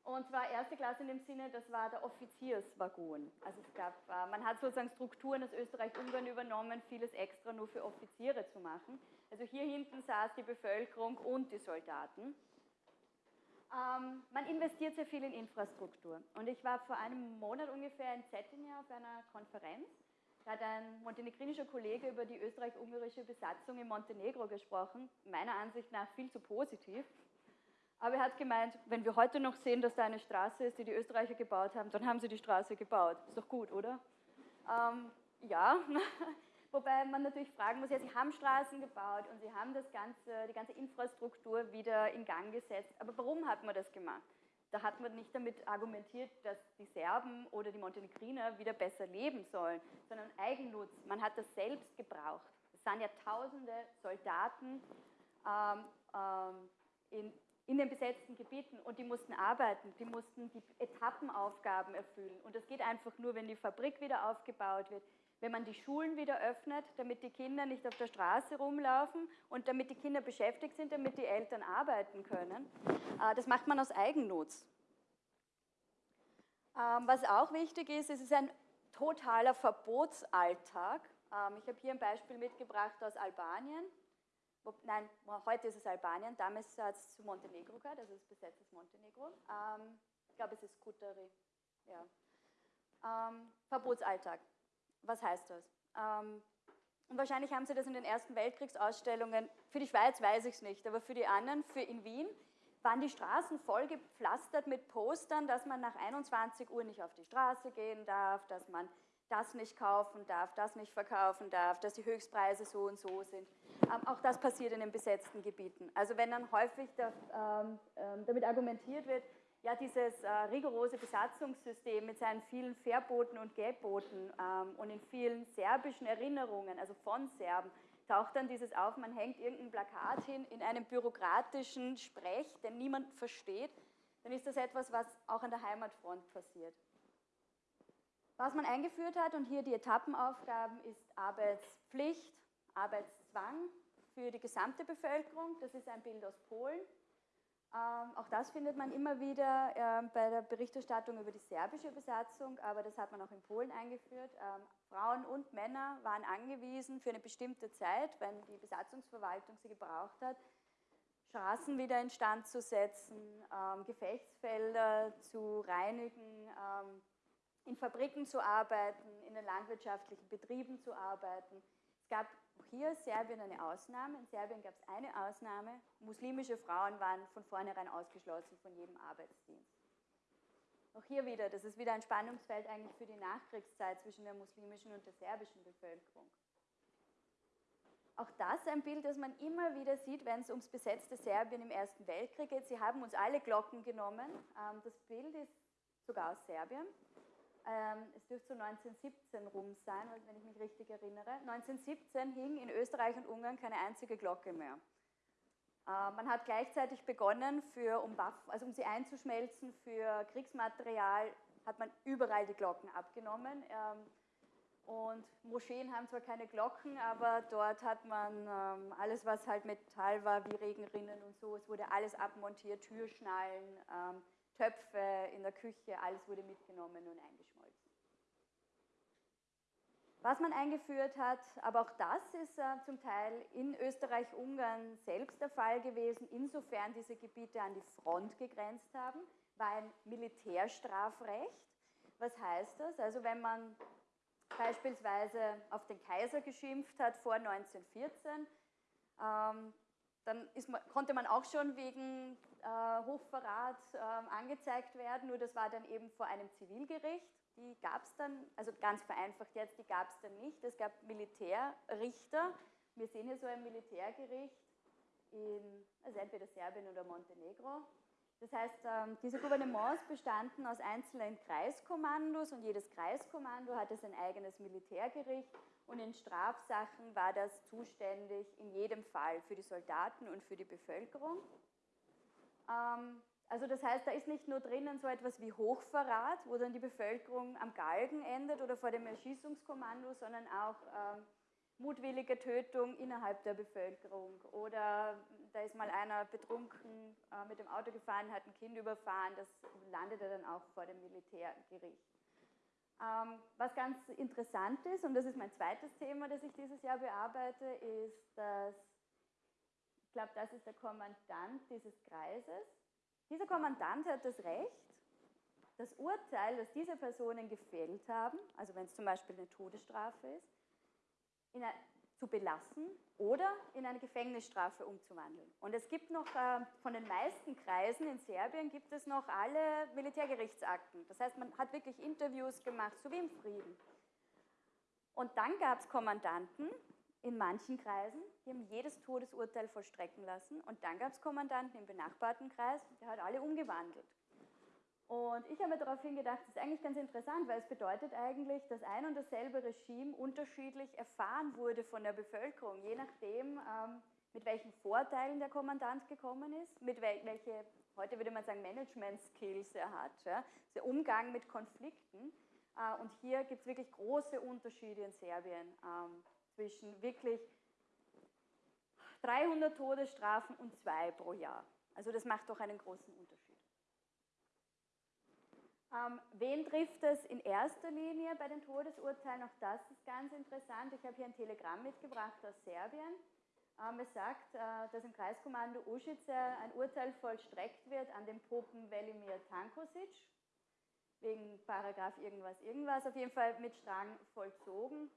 Und zwar erste Klasse in dem Sinne, das war der Offizierswaggon. Also es gab, äh, man hat sozusagen Strukturen aus Österreich-Ungarn übernommen, vieles extra nur für Offiziere zu machen. Also hier hinten saß die Bevölkerung und die Soldaten. Ähm, man investiert sehr viel in Infrastruktur. Und ich war vor einem Monat ungefähr in Cetinje auf einer Konferenz da hat ein montenegrinischer Kollege über die österreich-ungarische Besatzung in Montenegro gesprochen, meiner Ansicht nach viel zu positiv. Aber er hat gemeint, wenn wir heute noch sehen, dass da eine Straße ist, die die Österreicher gebaut haben, dann haben sie die Straße gebaut. Ist doch gut, oder? Ähm, ja, wobei man natürlich fragen muss, ja, sie haben Straßen gebaut und sie haben das ganze, die ganze Infrastruktur wieder in Gang gesetzt. Aber warum hat man das gemacht? Da hat man nicht damit argumentiert, dass die Serben oder die Montenegriner wieder besser leben sollen, sondern Eigennutz. Man hat das selbst gebraucht. Es sind ja tausende Soldaten ähm, ähm, in, in den besetzten Gebieten und die mussten arbeiten, die mussten die Etappenaufgaben erfüllen. Und das geht einfach nur, wenn die Fabrik wieder aufgebaut wird, wenn man die Schulen wieder öffnet, damit die Kinder nicht auf der Straße rumlaufen und damit die Kinder beschäftigt sind, damit die Eltern arbeiten können. Äh, das macht man aus Eigennutz. Ähm, was auch wichtig ist, es ist ein totaler Verbotsalltag. Ähm, ich habe hier ein Beispiel mitgebracht aus Albanien. Nein, heute ist es Albanien, damals hat es zu Montenegro gehört, also es ist besetztes Montenegro. Ähm, ich glaube, es ist Kutari. Ja. Verbotsalltag. Was heißt das? Ähm, und wahrscheinlich haben Sie das in den Ersten Weltkriegsausstellungen, für die Schweiz weiß ich es nicht, aber für die anderen, für in Wien, waren die Straßen voll gepflastert mit Postern, dass man nach 21 Uhr nicht auf die Straße gehen darf, dass man das nicht kaufen darf, das nicht verkaufen darf, dass die Höchstpreise so und so sind. Ähm, auch das passiert in den besetzten Gebieten. Also wenn dann häufig da, ähm, ähm damit argumentiert wird, ja, dieses äh, rigorose Besatzungssystem mit seinen vielen Verboten und Gelboten ähm, und in vielen serbischen Erinnerungen, also von Serben, taucht dann dieses auf, man hängt irgendein Plakat hin in einem bürokratischen Sprech, den niemand versteht, dann ist das etwas, was auch an der Heimatfront passiert. Was man eingeführt hat und hier die Etappenaufgaben ist Arbeitspflicht, Arbeitszwang für die gesamte Bevölkerung. Das ist ein Bild aus Polen. Ähm, auch das findet man immer wieder äh, bei der Berichterstattung über die serbische Besatzung, aber das hat man auch in Polen eingeführt. Ähm, Frauen und Männer waren angewiesen für eine bestimmte Zeit, wenn die Besatzungsverwaltung sie gebraucht hat, Straßen wieder instand zu setzen, ähm, Gefechtsfelder zu reinigen, ähm, in Fabriken zu arbeiten, in den landwirtschaftlichen Betrieben zu arbeiten. Es gab auch hier Serbien eine Ausnahme. In Serbien gab es eine Ausnahme. Muslimische Frauen waren von vornherein ausgeschlossen von jedem Arbeitsdienst. Auch hier wieder, das ist wieder ein Spannungsfeld eigentlich für die Nachkriegszeit zwischen der muslimischen und der serbischen Bevölkerung. Auch das ein Bild, das man immer wieder sieht, wenn es ums besetzte Serbien im Ersten Weltkrieg geht. Sie haben uns alle Glocken genommen. Ähm, das Bild ist sogar aus Serbien. Ähm, es dürfte so 1917 rum sein, wenn ich mich richtig erinnere. 1917 hing in Österreich und Ungarn keine einzige Glocke mehr. Äh, man hat gleichzeitig begonnen, für, um, also um sie einzuschmelzen für Kriegsmaterial, hat man überall die Glocken abgenommen. Ähm, und Moscheen haben zwar keine Glocken, aber dort hat man ähm, alles, was halt Metall war, wie Regenrinnen und so, es wurde alles abmontiert, Türschnallen, Töpfe in der Küche, alles wurde mitgenommen und eingeschmolzen. Was man eingeführt hat, aber auch das ist äh, zum Teil in Österreich-Ungarn selbst der Fall gewesen, insofern diese Gebiete an die Front gegrenzt haben, war ein Militärstrafrecht. Was heißt das? Also wenn man beispielsweise auf den Kaiser geschimpft hat vor 1914, ähm, dann man, konnte man auch schon wegen äh, Hochverrat äh, angezeigt werden, nur das war dann eben vor einem Zivilgericht die gab es dann, also ganz vereinfacht jetzt, die gab es dann nicht. Es gab Militärrichter. Wir sehen hier so ein Militärgericht in, also entweder Serbien oder Montenegro. Das heißt, ähm, diese Gouvernements bestanden aus einzelnen Kreiskommandos und jedes Kreiskommando hatte sein eigenes Militärgericht und in Strafsachen war das zuständig in jedem Fall für die Soldaten und für die Bevölkerung. Ähm, also das heißt, da ist nicht nur drinnen so etwas wie Hochverrat, wo dann die Bevölkerung am Galgen endet oder vor dem Erschießungskommando, sondern auch ähm, mutwillige Tötung innerhalb der Bevölkerung. Oder da ist mal einer betrunken äh, mit dem Auto gefahren, hat ein Kind überfahren, das landete dann auch vor dem Militärgericht. Ähm, was ganz interessant ist, und das ist mein zweites Thema, das ich dieses Jahr bearbeite, ist, dass, ich glaube, das ist der Kommandant dieses Kreises, dieser Kommandant hat das Recht, das Urteil, das diese Personen gefällt haben, also wenn es zum Beispiel eine Todesstrafe ist, eine, zu belassen oder in eine Gefängnisstrafe umzuwandeln. Und es gibt noch äh, von den meisten Kreisen in Serbien gibt es noch alle Militärgerichtsakten. Das heißt, man hat wirklich Interviews gemacht, so wie im Frieden. Und dann gab es Kommandanten, in manchen Kreisen, die haben jedes Todesurteil vollstrecken lassen und dann gab es Kommandanten im benachbarten Kreis, der hat alle umgewandelt. Und ich habe mir daraufhin gedacht, das ist eigentlich ganz interessant, weil es bedeutet eigentlich, dass ein und dasselbe Regime unterschiedlich erfahren wurde von der Bevölkerung, je nachdem, ähm, mit welchen Vorteilen der Kommandant gekommen ist, mit wel welche, heute würde man sagen, Management-Skills er hat, ja, der Umgang mit Konflikten. Äh, und hier gibt es wirklich große Unterschiede in Serbien. Ähm, zwischen wirklich 300 Todesstrafen und zwei pro Jahr. Also das macht doch einen großen Unterschied. Ähm, wen trifft es in erster Linie bei den Todesurteilen? Auch das ist ganz interessant. Ich habe hier ein Telegramm mitgebracht aus Serbien. Ähm, es sagt, äh, dass im Kreiskommando Ušice ein Urteil vollstreckt wird an den Popen Velimir Tankosic, wegen Paragraph irgendwas, irgendwas, auf jeden Fall mit Strang vollzogen.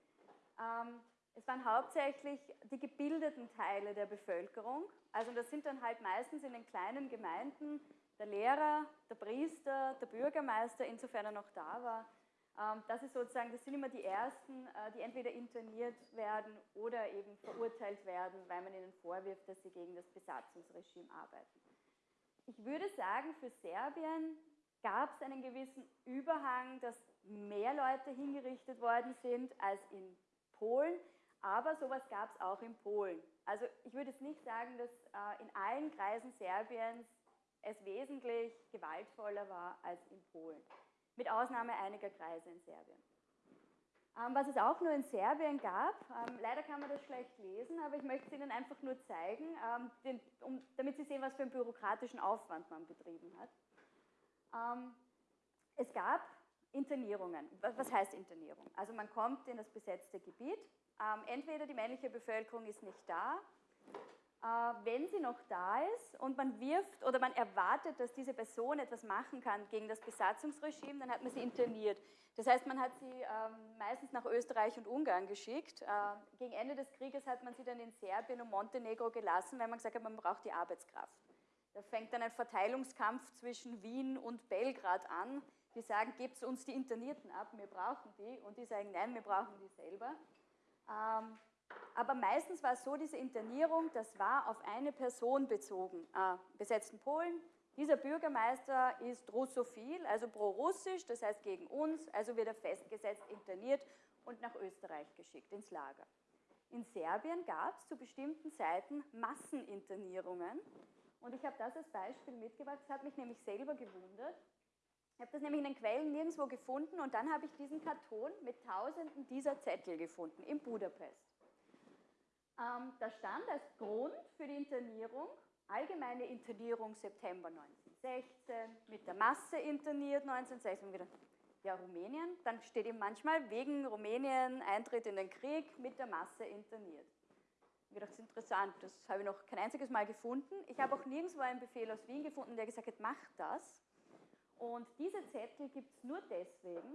Ähm, es waren hauptsächlich die gebildeten Teile der Bevölkerung. Also das sind dann halt meistens in den kleinen Gemeinden der Lehrer, der Priester, der Bürgermeister, insofern er noch da war. Ähm, das ist sozusagen, das sind immer die ersten, äh, die entweder interniert werden oder eben verurteilt werden, weil man ihnen vorwirft, dass sie gegen das Besatzungsregime arbeiten. Ich würde sagen, für Serbien gab es einen gewissen Überhang, dass mehr Leute hingerichtet worden sind als in Polen. Aber sowas gab es auch in Polen. Also ich würde jetzt nicht sagen, dass äh, in allen Kreisen Serbiens es wesentlich gewaltvoller war als in Polen. Mit Ausnahme einiger Kreise in Serbien. Ähm, was es auch nur in Serbien gab, ähm, leider kann man das schlecht lesen, aber ich möchte es Ihnen einfach nur zeigen, ähm, damit Sie sehen, was für einen bürokratischen Aufwand man betrieben hat. Es gab Internierungen. Was heißt Internierung? Also man kommt in das besetzte Gebiet, ähm, entweder die männliche Bevölkerung ist nicht da, äh, wenn sie noch da ist und man wirft oder man erwartet, dass diese Person etwas machen kann gegen das Besatzungsregime, dann hat man sie interniert. Das heißt, man hat sie ähm, meistens nach Österreich und Ungarn geschickt. Äh, gegen Ende des Krieges hat man sie dann in Serbien und Montenegro gelassen, weil man gesagt hat, man braucht die Arbeitskraft. Da fängt dann ein Verteilungskampf zwischen Wien und Belgrad an. Die sagen, gebt uns die Internierten ab, wir brauchen die. Und die sagen, nein, wir brauchen die selber. Ähm, aber meistens war es so, diese Internierung, das war auf eine Person bezogen. Äh, besetzten Polen, dieser Bürgermeister ist russophil, also pro-russisch, das heißt gegen uns, also wird er festgesetzt, interniert und nach Österreich geschickt, ins Lager. In Serbien gab es zu bestimmten Zeiten Masseninternierungen und ich habe das als Beispiel mitgebracht, das hat mich nämlich selber gewundert. Ich habe das nämlich in den Quellen nirgendwo gefunden und dann habe ich diesen Karton mit tausenden dieser Zettel gefunden in Budapest. Ähm, da stand als Grund für die Internierung allgemeine Internierung September 1916, mit der Masse interniert 1916, wieder, ja Rumänien, dann steht eben manchmal wegen Rumänien Eintritt in den Krieg mit der Masse interniert. Ich gedacht, das ist interessant, das habe ich noch kein einziges Mal gefunden. Ich habe auch nirgendwo einen Befehl aus Wien gefunden, der gesagt hat, mach das. Und diese Zettel gibt es nur deswegen,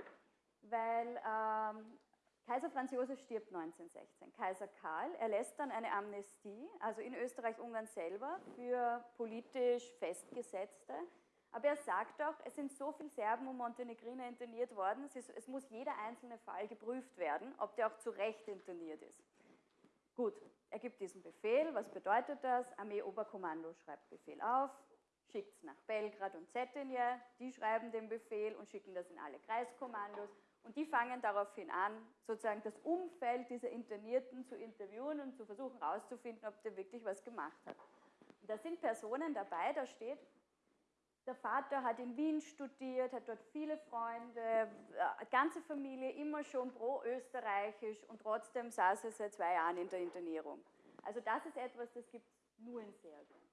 weil ähm, Kaiser Franz Josef stirbt 1916. Kaiser Karl erlässt dann eine Amnestie, also in Österreich-Ungarn selber, für politisch Festgesetzte. Aber er sagt auch, es sind so viele Serben und Montenegriner interniert worden, es, ist, es muss jeder einzelne Fall geprüft werden, ob der auch zu Recht interniert ist. Gut, er gibt diesen Befehl. Was bedeutet das? Armee-Oberkommando schreibt Befehl auf, schickt es nach Belgrad und Cetinje, die schreiben den Befehl und schicken das in alle Kreiskommandos und die fangen daraufhin an, sozusagen das Umfeld dieser Internierten zu interviewen und zu versuchen herauszufinden, ob der wirklich was gemacht hat. Und da sind Personen dabei, da steht, der Vater hat in Wien studiert, hat dort viele Freunde, äh, ganze Familie immer schon pro-österreichisch und trotzdem saß er seit zwei Jahren in der Internierung. Also das ist etwas, das gibt es nur in Serbien.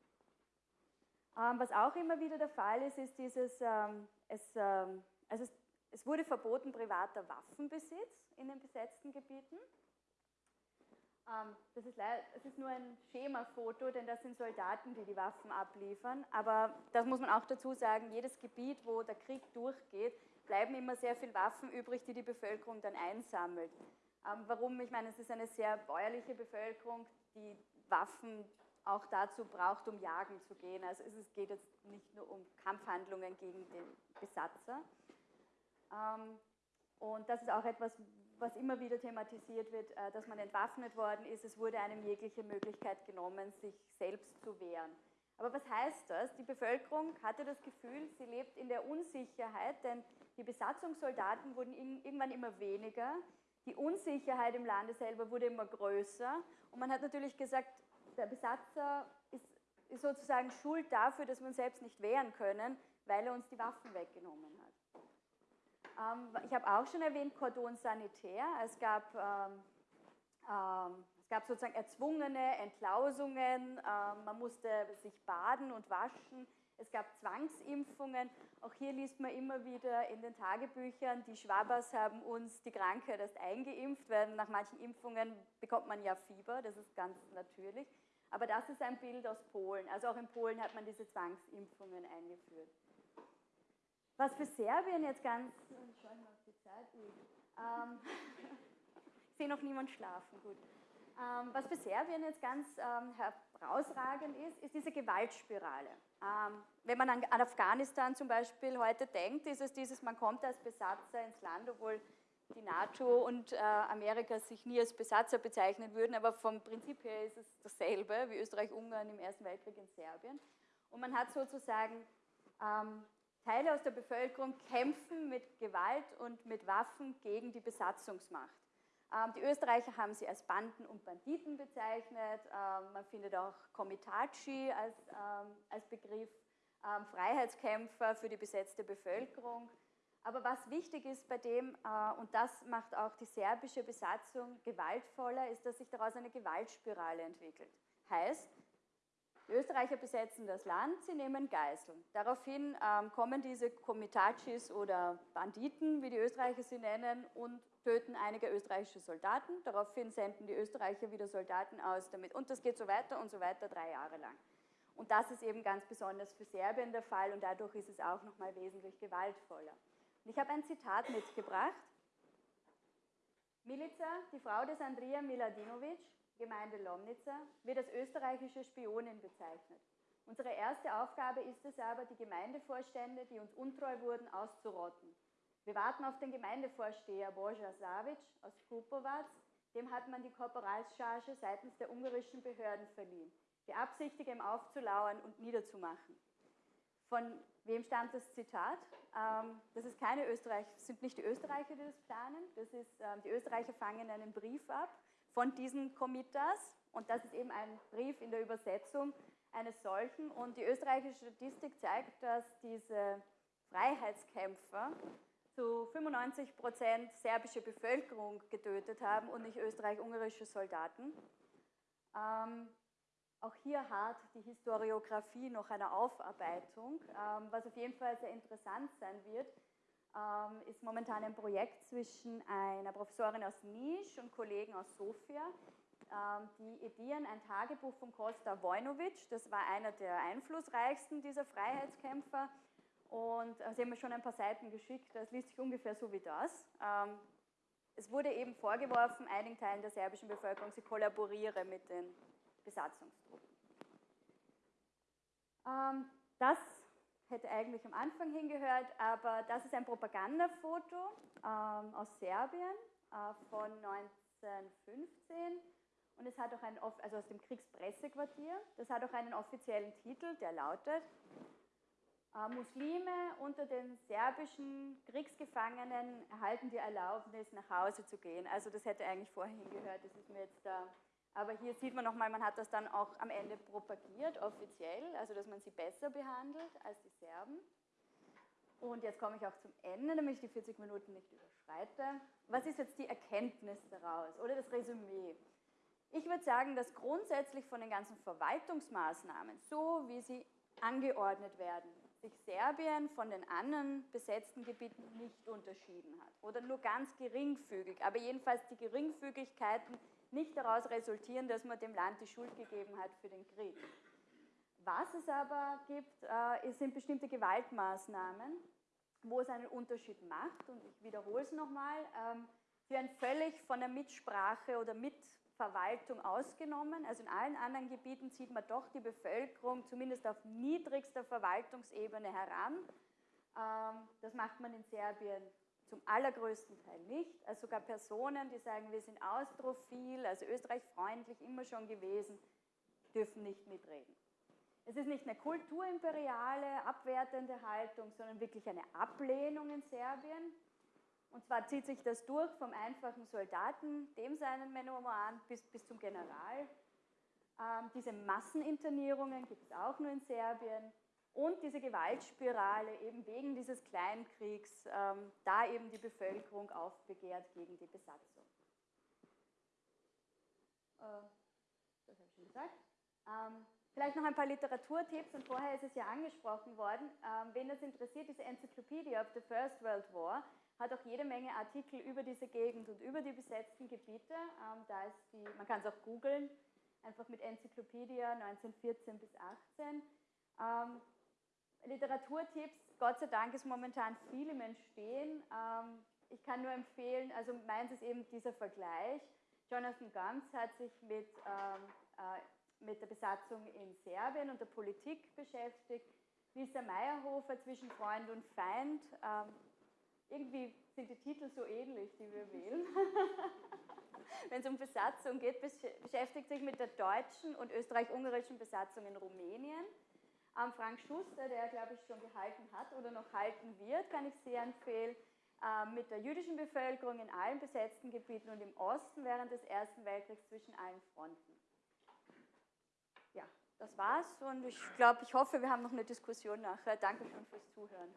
Ähm, was auch immer wieder der Fall ist, ist dieses, ähm, es, ähm, also es es wurde verboten privater Waffenbesitz in den besetzten Gebieten. Ähm, das, ist das ist nur ein Schemafoto, denn das sind Soldaten, die die Waffen abliefern. Aber das muss man auch dazu sagen, jedes Gebiet, wo der Krieg durchgeht, bleiben immer sehr viele Waffen übrig, die die Bevölkerung dann einsammelt. Ähm, warum? Ich meine, es ist eine sehr bäuerliche Bevölkerung, die Waffen auch dazu braucht, um jagen zu gehen. Also es geht jetzt nicht nur um Kampfhandlungen gegen den Besatzer. Ähm, und das ist auch etwas, was immer wieder thematisiert wird, äh, dass man entwaffnet worden ist. Es wurde einem jegliche Möglichkeit genommen, sich selbst zu wehren. Aber was heißt das? Die Bevölkerung hatte das Gefühl, sie lebt in der Unsicherheit, denn die Besatzungssoldaten wurden irgendwann immer weniger. Die Unsicherheit im Lande selber wurde immer größer. Und man hat natürlich gesagt, der Besatzer ist, ist sozusagen schuld dafür, dass wir uns selbst nicht wehren können, weil er uns die Waffen weggenommen hat. Ähm, ich habe auch schon erwähnt, Kordon sanitär. Es gab, ähm, ähm, es gab sozusagen erzwungene Entlausungen, ähm, man musste sich baden und waschen. Es gab Zwangsimpfungen. Auch hier liest man immer wieder in den Tagebüchern, die Schwabers haben uns die Krankheit erst eingeimpft, weil nach manchen Impfungen bekommt man ja Fieber, das ist ganz natürlich. Aber das ist ein Bild aus Polen. Also auch in Polen hat man diese Zwangsimpfungen eingeführt. Was für Serbien jetzt ganz, ähm, ich sehe noch niemand schlafen, gut. Ähm, was für Serbien jetzt ganz ähm, herausragend ist, ist diese Gewaltspirale. Ähm, wenn man an, an, Afghanistan zum Beispiel heute denkt, ist es dieses, man kommt als Besatzer ins Land, obwohl die NATO und äh, Amerika sich nie als Besatzer bezeichnen würden, aber vom Prinzip her ist es dasselbe wie Österreich-Ungarn im Ersten Weltkrieg in Serbien. Und man hat sozusagen ähm, Teile aus der Bevölkerung kämpfen mit Gewalt und mit Waffen gegen die Besatzungsmacht. Ähm, die Österreicher haben sie als Banden und Banditen bezeichnet. Ähm, man findet auch Komitaci als, ähm, als Begriff, Freiheitskämpfer für die besetzte Bevölkerung. Aber was wichtig ist bei dem, äh, und das macht auch die serbische Besatzung gewaltvoller, ist, dass sich daraus eine Gewaltspirale entwickelt. Heißt, die Österreicher besetzen das Land, sie nehmen Geiseln. Daraufhin kommen diese Komitachis oder Banditen, wie die Österreicher sie nennen, und töten einige österreichische Soldaten. Daraufhin senden die Österreicher wieder Soldaten aus damit. Und das geht so weiter und so weiter drei Jahre lang. Und das ist eben ganz besonders für Serbien der Fall und dadurch ist es auch nochmal wesentlich gewaltvoller. Und ich habe ein Zitat mitgebracht. Milica, die Frau des Andrija Miladinovic, Gemeinde Lomnica, wird als österreichische Spionin bezeichnet. Unsere erste Aufgabe ist es aber, die Gemeindevorstände, die uns untreu wurden, auszurotten. Wir warten auf den Gemeindevorsteher Boja Savic aus Kupovac, dem hat man die Korporalscharge seitens der ungarischen Behörden verliehen. Beabsichtige ihm aufzulauern und niederzumachen. Von wem stammt das Zitat? Ähm, das ist keine Österreich, sind nicht die Österreicher, die das planen. Das ist, ähm, die Österreicher fangen einen Brief ab von diesen Komitas und das ist eben ein Brief in der Übersetzung eines solchen. Und die österreichische Statistik zeigt, dass diese Freiheitskämpfer zu 95 Prozent serbische Bevölkerung getötet haben und nicht österreich-ungarische Soldaten. Ähm, auch hier hat die Historiografie noch eine Aufarbeitung. Ähm, was auf jeden Fall sehr interessant sein wird, ähm, ist momentan ein Projekt zwischen einer Professorin aus Nisch und Kollegen aus Sofia. Ähm, die edieren ein Tagebuch von Kosta Vojnovic, das war einer der einflussreichsten dieser Freiheitskämpfer. Und äh, sie haben mir schon ein paar Seiten geschickt, das liest sich ungefähr so wie das. Ähm, es wurde eben vorgeworfen, einigen Teilen der serbischen Bevölkerung, sie kollaboriere mit den Besatzungstruppen. Ähm, das hätte eigentlich am Anfang hingehört, aber das ist ein Propagandafoto ähm, aus Serbien äh, von 1915 und es hat auch einen, also aus dem Kriegspressequartier, das hat auch einen offiziellen Titel, der lautet Muslime unter den serbischen Kriegsgefangenen erhalten die Erlaubnis, nach Hause zu gehen. Also das hätte eigentlich vorher hingehört, das ist mir jetzt da aber hier sieht man nochmal, man hat das dann auch am Ende propagiert, offiziell, also dass man sie besser behandelt als die Serben. Und jetzt komme ich auch zum Ende, damit ich die 40 Minuten nicht überschreite. Was ist jetzt die Erkenntnis daraus oder das Resümee? Ich würde sagen, dass grundsätzlich von den ganzen Verwaltungsmaßnahmen, so wie sie angeordnet werden, sich Serbien von den anderen besetzten Gebieten nicht unterschieden hat. Oder nur ganz geringfügig. Aber jedenfalls die Geringfügigkeiten nicht daraus resultieren, dass man dem Land die Schuld gegeben hat für den Krieg. Was es aber gibt, äh, sind bestimmte Gewaltmaßnahmen, wo es einen Unterschied macht. Und ich wiederhole es nochmal. Ähm, sie werden völlig von der Mitsprache oder Mitverwaltung ausgenommen. Also in allen anderen Gebieten zieht man doch die Bevölkerung zumindest auf niedrigster Verwaltungsebene heran. Ähm, das macht man in Serbien zum allergrößten Teil nicht. Also sogar Personen, die sagen, wir sind austrophil, also österreichfreundlich immer schon gewesen, dürfen nicht mitreden. Es ist nicht eine kulturimperiale, abwertende Haltung, sondern wirklich eine Ablehnung in Serbien. Und zwar zieht sich das durch vom einfachen Soldaten, dem seinen Memoran, bis, bis zum General. Ähm, diese Masseninternierungen gibt es auch nur in Serbien und diese Gewaltspirale eben wegen dieses Kleinkriegs, ähm, da eben die Bevölkerung aufbegehrt gegen die Besatzung. Äh, das habe ich schon gesagt. Ähm, vielleicht noch ein paar Literaturtipps und vorher ist es ja angesprochen worden. Ähm, wen das interessiert, diese Encyclopedia of the First World War hat auch jede Menge Artikel über diese Gegend und über die besetzten Gebiete. Ähm, da ist die, man kann es auch googeln, einfach mit Enzyklopädia 1914 bis 18. Ähm, Literaturtipps, Gott sei Dank ist momentan viel im Entstehen. Ähm, ich kann nur empfehlen, also meins ist eben dieser Vergleich. Jonathan Gantz hat sich mit, ähm, äh, mit der Besatzung in Serbien und der Politik beschäftigt. Lisa Meyerhofer zwischen Freund und Feind. Irgendwie sind die Titel so ähnlich, die wir wählen. Wenn es um Besatzung geht, beschäftigt sich mit der deutschen und österreich-ungarischen Besatzung in Rumänien. Ähm, Frank Schuster, der glaube ich schon gehalten hat oder noch halten wird, kann ich sehr empfehlen, ähm, mit der jüdischen Bevölkerung in allen besetzten Gebieten und im Osten während des Ersten Weltkriegs zwischen allen Fronten. Ja, das war's und ich glaube, ich hoffe, wir haben noch eine Diskussion nachher. Danke schon fürs Zuhören.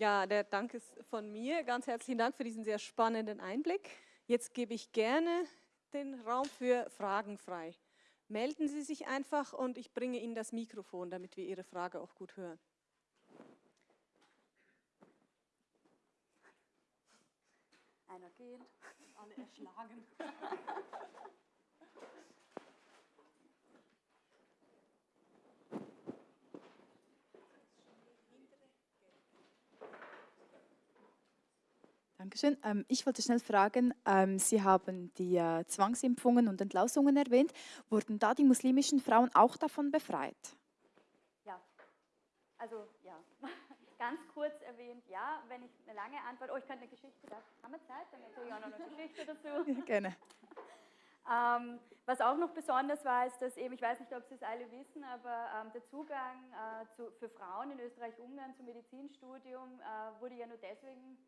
Ja, der Dank ist von mir. Ganz herzlichen Dank für diesen sehr spannenden Einblick. Jetzt gebe ich gerne den Raum für Fragen frei. Melden Sie sich einfach und ich bringe Ihnen das Mikrofon, damit wir Ihre Frage auch gut hören. Einer geht. Alle erschlagen. Dankeschön. Ähm, ich wollte schnell fragen, ähm, Sie haben die äh, Zwangsimpfungen und Entlausungen erwähnt. Wurden da die muslimischen Frauen auch davon befreit? Ja, also ja. Ganz kurz erwähnt, ja. Wenn ich eine lange Antwort, oh, ich könnte eine Geschichte, da haben wir Zeit, dann erzähle ich auch noch eine Geschichte dazu. Ja, gerne. Ähm, was auch noch besonders war, ist, dass eben, ich weiß nicht, ob Sie es alle wissen, aber ähm, der Zugang äh, zu, für Frauen in Österreich-Ungarn zum Medizinstudium äh, wurde ja nur deswegen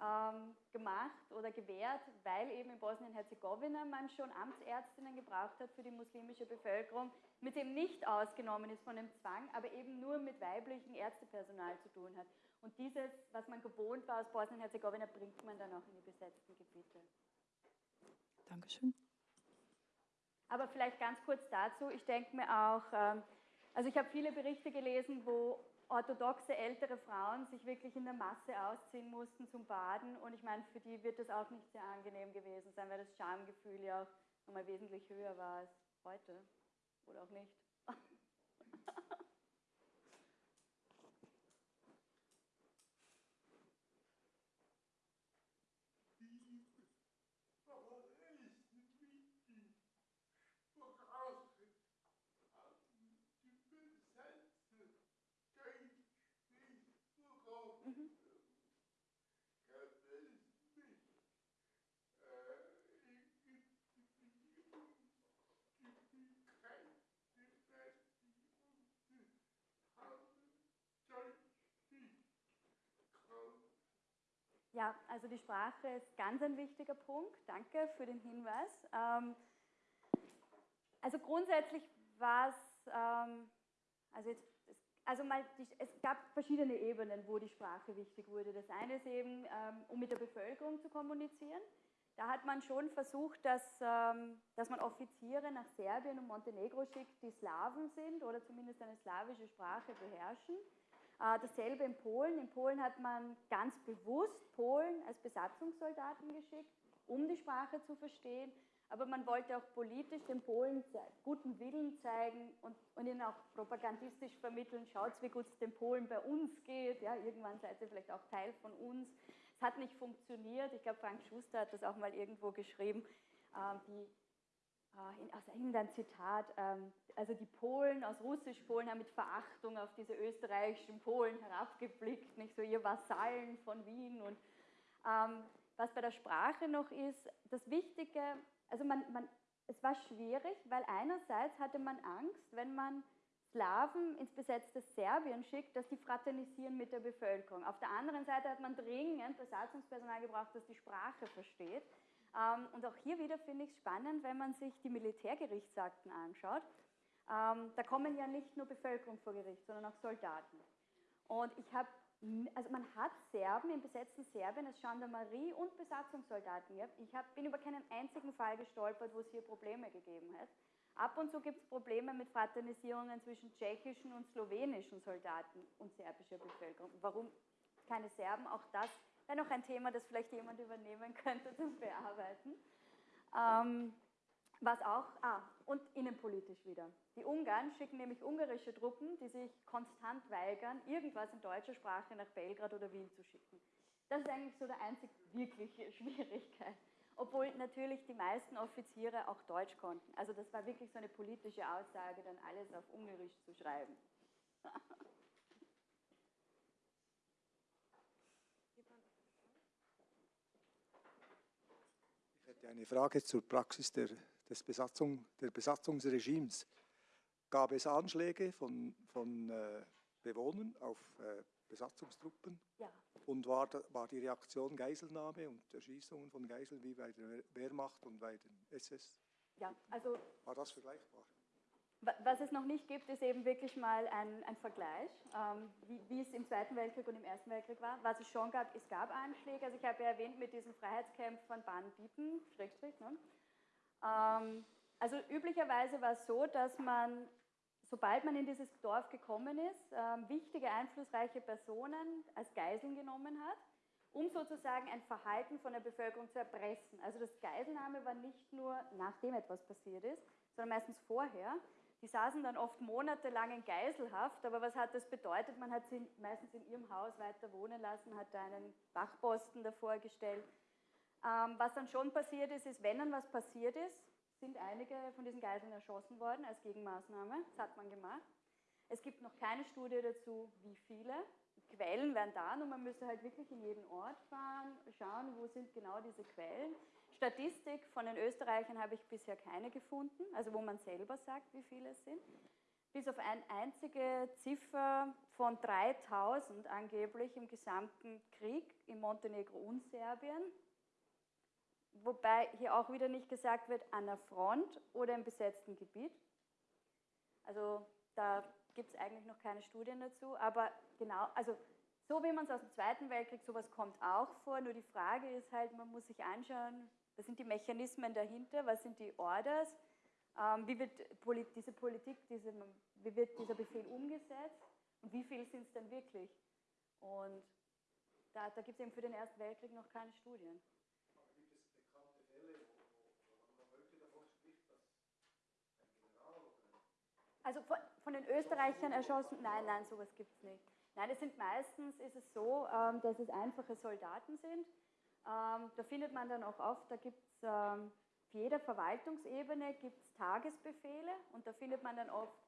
ähm, gemacht oder gewährt, weil eben in Bosnien-Herzegowina man schon Amtsärztinnen gebraucht hat für die muslimische Bevölkerung, mit dem nicht ausgenommen ist von dem Zwang, aber eben nur mit weiblichem Ärztepersonal zu tun hat. Und dieses, was man gewohnt war aus Bosnien-Herzegowina, bringt man dann auch in die besetzten Gebiete. Dankeschön. Aber vielleicht ganz kurz dazu, ich denke mir auch, ähm, also ich habe viele Berichte gelesen, wo orthodoxe ältere Frauen sich wirklich in der Masse ausziehen mussten zum Baden. Und ich meine, für die wird das auch nicht sehr angenehm gewesen sein, weil das Schamgefühl ja auch nochmal wesentlich höher war als heute. Oder auch nicht. Ja, also die Sprache ist ganz ein wichtiger Punkt. Danke für den Hinweis. Ähm, also grundsätzlich war es, ähm, also, jetzt, also mal, es gab verschiedene Ebenen, wo die Sprache wichtig wurde. Das eine ist eben, ähm, um mit der Bevölkerung zu kommunizieren. Da hat man schon versucht, dass, dass man Offiziere nach Serbien und Montenegro schickt, die Slawen sind oder zumindest eine slawische Sprache beherrschen. Äh, dasselbe in Polen. In Polen hat man ganz bewusst Polen als Besatzungssoldaten geschickt, um die Sprache zu verstehen. Aber man wollte auch politisch den Polen guten Willen zeigen und, und ihnen auch propagandistisch vermitteln, schaut, wie gut es den Polen bei uns geht. Ja, irgendwann seid ihr vielleicht auch Teil von uns. Es hat nicht funktioniert. Ich glaube, Frank Schuster hat das auch mal irgendwo geschrieben. Ähm, die aus England ein Zitat, ähm, also die Polen aus Russisch-Polen haben mit Verachtung auf diese österreichischen Polen herabgeblickt, nicht so ihr Vasallen von Wien. Und ähm, was bei der Sprache noch ist, das Wichtige, also man, man, es war schwierig, weil einerseits hatte man Angst, wenn man Slawen ins besetzte Serbien schickt, dass die fraternisieren mit der Bevölkerung. Auf der anderen Seite hat man dringend Besatzungspersonal gebraucht, das die Sprache versteht. Ähm, und auch hier wieder finde ich es spannend, wenn man sich die Militärgerichtsakten anschaut. Ähm, da kommen ja nicht nur Bevölkerung vor Gericht, sondern auch Soldaten. Und ich habe, also man hat Serben im besetzten Serbien als Gendarmerie und Besatzungssoldaten gehabt. Ich hab, bin über keinen einzigen Fall gestolpert, wo es hier Probleme gegeben hat. Ab und zu gibt es Probleme mit Fraternisierungen zwischen tschechischen und slowenischen Soldaten und serbischer Bevölkerung. Warum keine Serben? Auch das wäre noch ein Thema, das vielleicht jemand übernehmen könnte zum Bearbeiten. Ähm, was auch, ah, und innenpolitisch wieder. Die Ungarn schicken nämlich ungarische Truppen, die sich konstant weigern, irgendwas in deutscher Sprache nach Belgrad oder Wien zu schicken. Das ist eigentlich so der einzig wirkliche Schwierigkeit. Obwohl natürlich die meisten Offiziere auch Deutsch konnten. Also das war wirklich so eine politische Aussage, dann alles auf Ungarisch zu schreiben. eine Frage zur Praxis der, des Besatzung, der Besatzungsregimes. Gab es Anschläge von, von äh, Bewohnern auf äh, Besatzungstruppen? Ja. Und war, war die Reaktion Geiselnahme und Erschießungen von Geiseln wie bei der Wehrmacht und bei den SS? Ja, also. War das vergleichbar? Was es noch nicht gibt, ist eben wirklich mal ein, ein Vergleich, ähm, wie, wie, es im Zweiten Weltkrieg und im Ersten Weltkrieg war. Was es schon gab, es gab Anschläge. Also ich habe ja erwähnt mit diesem Freiheitscamp von Baden-Bieten, Schrägstrich. Ne? Ähm, also üblicherweise war es so, dass man, sobald man in dieses Dorf gekommen ist, ähm, wichtige, einflussreiche Personen als Geiseln genommen hat, um sozusagen ein Verhalten von der Bevölkerung zu erpressen. Also das Geiselnahme war nicht nur nachdem etwas passiert ist, sondern meistens vorher. Die saßen dann oft monatelang in Geiselhaft, aber was hat das bedeutet? Man hat sie meistens in ihrem Haus weiter wohnen lassen, hat da einen Wachposten davor gestellt. Ähm, was dann schon passiert ist, ist, wenn dann was passiert ist, sind einige von diesen Geiseln erschossen worden als Gegenmaßnahme. Das hat man gemacht. Es gibt noch keine Studie dazu, wie viele. Quellen wären da und man müsste halt wirklich in jeden Ort fahren, schauen, wo sind genau diese Quellen. Statistik von den Österreichern habe ich bisher keine gefunden, also wo man selber sagt, wie viele es sind. Bis auf eine einzige Ziffer von 3000 angeblich im gesamten Krieg in Montenegro und Serbien. Wobei hier auch wieder nicht gesagt wird, an der Front oder im besetzten Gebiet. Also da gibt es eigentlich noch keine Studien dazu, aber genau, also so wie man es aus dem Zweiten Weltkrieg, sowas kommt auch vor, nur die Frage ist halt, man muss sich anschauen, was sind die Mechanismen dahinter? Was sind die Orders? Ähm, wie wird diese Politik, diese, wie wird dieser Befehl umgesetzt? Und wie viel sind es denn wirklich? Und da, da gibt es eben für den Ersten Weltkrieg noch keine Studien. Also von, von, den Österreichern erschossen? Nein, nein, sowas gibt es nicht. Nein, es sind meistens, ist es so, ähm, dass es einfache Soldaten sind, ähm, da findet man dann auch oft, da gibt es ähm, für jede Verwaltungsebene gibt es Tagesbefehle und da findet man dann oft,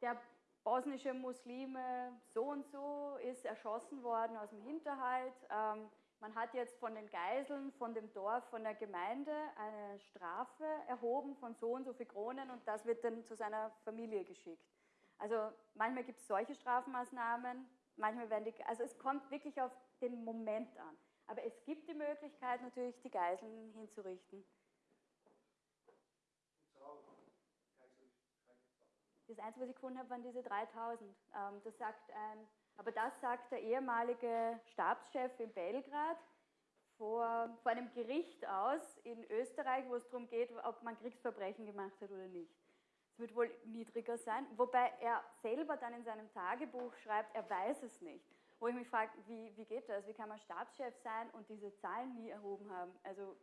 der bosnische Muslime so und so ist erschossen worden aus dem Hinterhalt. Ähm, man hat jetzt von den Geiseln, von dem Dorf, von der Gemeinde eine Strafe erhoben von so und so viel Kronen und das wird dann zu seiner Familie geschickt. Also manchmal gibt es solche Strafmaßnahmen, manchmal werden die, also es kommt wirklich auf den Moment an. Aber es gibt die Möglichkeit natürlich, die Geiseln hinzurichten. Das Einzige, was ich gefunden habe, waren diese 3000. Ähm, das sagt ein, aber das sagt der ehemalige Stabschef in Belgrad vor, vor einem Gericht aus in Österreich, wo es darum geht, ob man Kriegsverbrechen gemacht hat oder nicht. Es wird wohl niedriger sein, wobei er selber dann in seinem Tagebuch schreibt, er weiß es nicht wo ich mich frage, wie, wie geht das? Wie kann man Stabschef sein und diese Zahlen nie erhoben haben? Also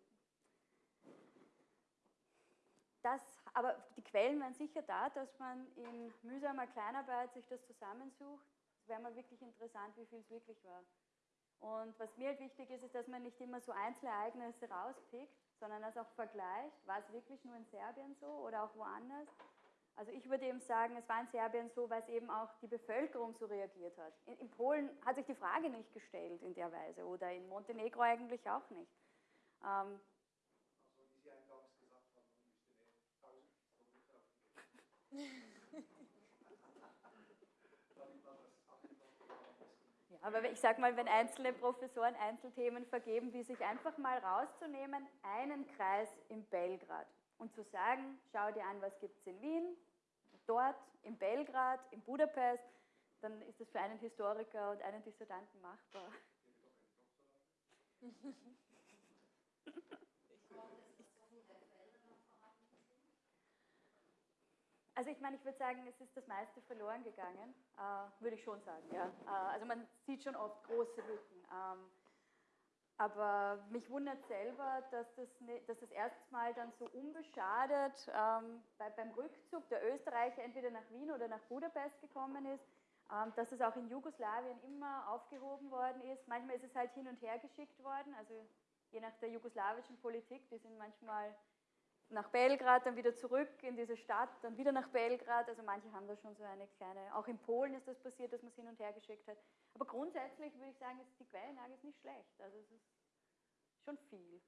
das, aber die Quellen waren sicher da, dass man in mühsamer Kleinarbeit sich das zusammensucht. Es wäre mal wirklich interessant, wie viel es wirklich war. Und was mir halt wichtig ist, ist, dass man nicht immer so Einzelereignisse rauspickt, sondern das auch vergleicht. War es wirklich nur in Serbien so oder auch woanders? Also ich würde eben sagen, es war in Serbien so, weil es eben auch die Bevölkerung so reagiert hat. In, in, Polen hat sich die Frage nicht gestellt in der Weise oder in Montenegro eigentlich auch nicht. Ähm, Ja, aber ich sage mal, wenn einzelne Professoren Einzelthemen vergeben, wie sich einfach mal rauszunehmen, einen Kreis in Belgrad und zu sagen, schau dir an, was gibt es in Wien, dort, in Belgrad, in Budapest, dann ist das für einen Historiker und einen Dissertanten machbar. Also ich meine, ich würde sagen, es ist das meiste verloren gegangen, äh, würde ich schon sagen. Ja. Äh, also man sieht schon oft große Lücken. Ähm, aber mich wundert selber, dass das, dass das erstmal dann so unbeschadet ähm, bei, beim Rückzug der Österreicher entweder nach Wien oder nach Budapest gekommen ist, ähm, dass es auch in Jugoslawien immer aufgehoben worden ist. Manchmal ist es halt hin und her geschickt worden, also je nach der jugoslawischen Politik, die sind manchmal nach Belgrad, dann wieder zurück in diese Stadt, dann wieder nach Belgrad. Also manche haben da schon so eine kleine, auch in Polen ist das passiert, dass man es hin und her geschickt hat. Aber grundsätzlich würde ich sagen, die Quellenlage ist nicht schlecht. Also es ist schon viel.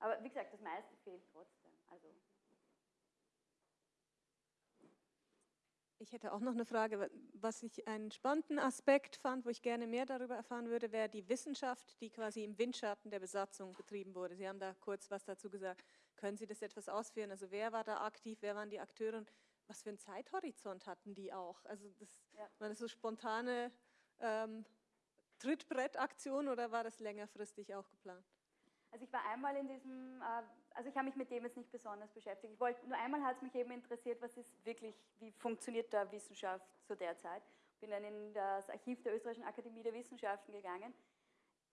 Aber wie gesagt, das meiste fehlt trotzdem. Also Ich hätte auch noch eine Frage, was ich einen spannenden Aspekt fand, wo ich gerne mehr darüber erfahren würde, wäre die Wissenschaft, die quasi im Windschatten der Besatzung betrieben wurde. Sie haben da kurz was dazu gesagt. Können Sie das etwas ausführen? Also wer war da aktiv, wer waren die Akteure und was für einen Zeithorizont hatten die auch? Also das Ja. war das so spontane ähm, Trittbrettaktion oder war das längerfristig auch geplant? Also ich war einmal in diesem, äh, also ich habe mich mit dem jetzt nicht besonders beschäftigt. Ich wollte, nur einmal hat es mich eben interessiert, was ist wirklich, wie funktioniert da Wissenschaft zu der Zeit. Bin dann in das Archiv der Österreichischen Akademie der Wissenschaften gegangen.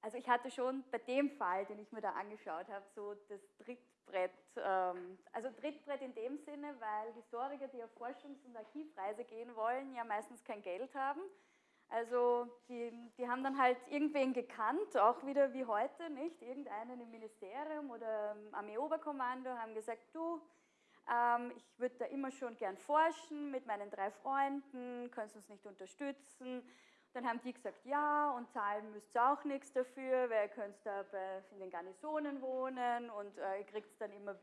Also ich hatte schon bei dem Fall, den ich mir da angeschaut habe, so das Trittbrett, ähm, also Trittbrett in dem Sinne, weil Historiker, die auf Forschungs- und Archivreise gehen wollen, ja meistens kein Geld haben. Also die, die haben dann halt irgendwen gekannt, auch wieder wie heute, nicht? Irgendeinen im Ministerium oder Armeeoberkommando haben gesagt, du, ähm, ich würde da immer schon gern forschen mit meinen drei Freunden, kannst uns nicht unterstützen? Dann haben die gesagt, ja, und zahlen müsst ihr auch nichts dafür, weil ihr könnt da bei, in den Garnisonen wohnen und äh, ihr kriegt dann immer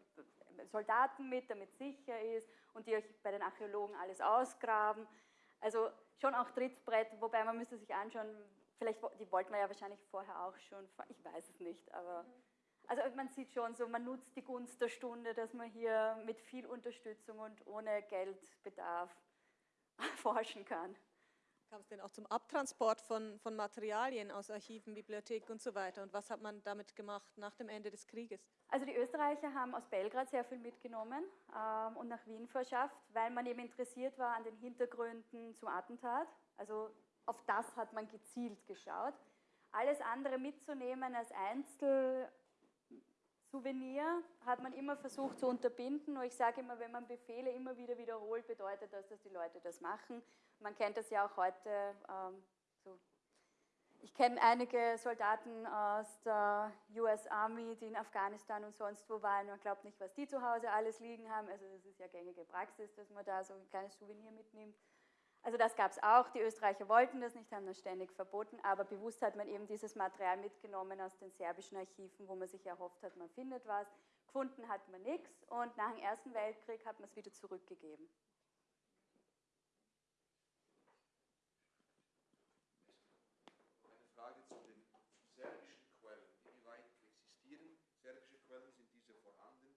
Soldaten mit, damit es sicher ist und die euch bei den Archäologen alles ausgraben. Also schon auch Trittbrett, wobei man müsste sich anschauen, vielleicht, die wollten wir ja wahrscheinlich vorher auch schon, ich weiß es nicht, aber also man sieht schon so, man nutzt die Gunst der Stunde, dass man hier mit viel Unterstützung und ohne Geldbedarf forschen kann. Kam es denn auch zum Abtransport von, von Materialien aus Archiven, Bibliotheken und so weiter? Und was hat man damit gemacht nach dem Ende des Krieges? Also die Österreicher haben aus Belgrad sehr viel mitgenommen ähm, und nach Wien verschafft, weil man eben interessiert war an den Hintergründen zum Attentat. Also auf das hat man gezielt geschaut. Alles andere mitzunehmen als Einzelsouvenir hat man immer versucht zu unterbinden. Nur ich sage immer, wenn man Befehle immer wieder wiederholt, bedeutet das, dass die Leute das machen. Man kennt das ja auch heute ähm, so ich kenne einige Soldaten aus der US Army, die in Afghanistan und sonst wo waren. Man glaubt nicht, was die zu Hause alles liegen haben. Also das ist ja gängige Praxis, dass man da so ein kleines Souvenir mitnimmt. Also das gab es auch. Die Österreicher wollten das nicht, haben das ständig verboten. Aber bewusst hat man eben dieses Material mitgenommen aus den serbischen Archiven, wo man sich erhofft hat, man findet was. Gefunden hat man nichts und nach dem Ersten Weltkrieg hat man es wieder zurückgegeben. Eine Frage zu den serbischen Quellen. Inwieweit existieren serbische Quellen? Sind diese vorhanden?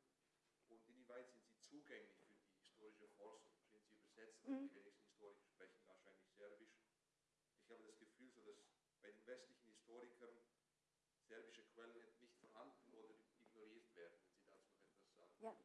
Und inwieweit sind sie zugänglich für die historische Forschung? Sind sie übersetzt? Mhm. Die wenigsten Historiker sprechen wahrscheinlich Serbisch. Ich habe das Gefühl, so dass bei den westlichen Historikern serbische Quellen nicht vorhanden oder ignoriert werden. Wenn Sie dazu noch etwas sagen. Ja,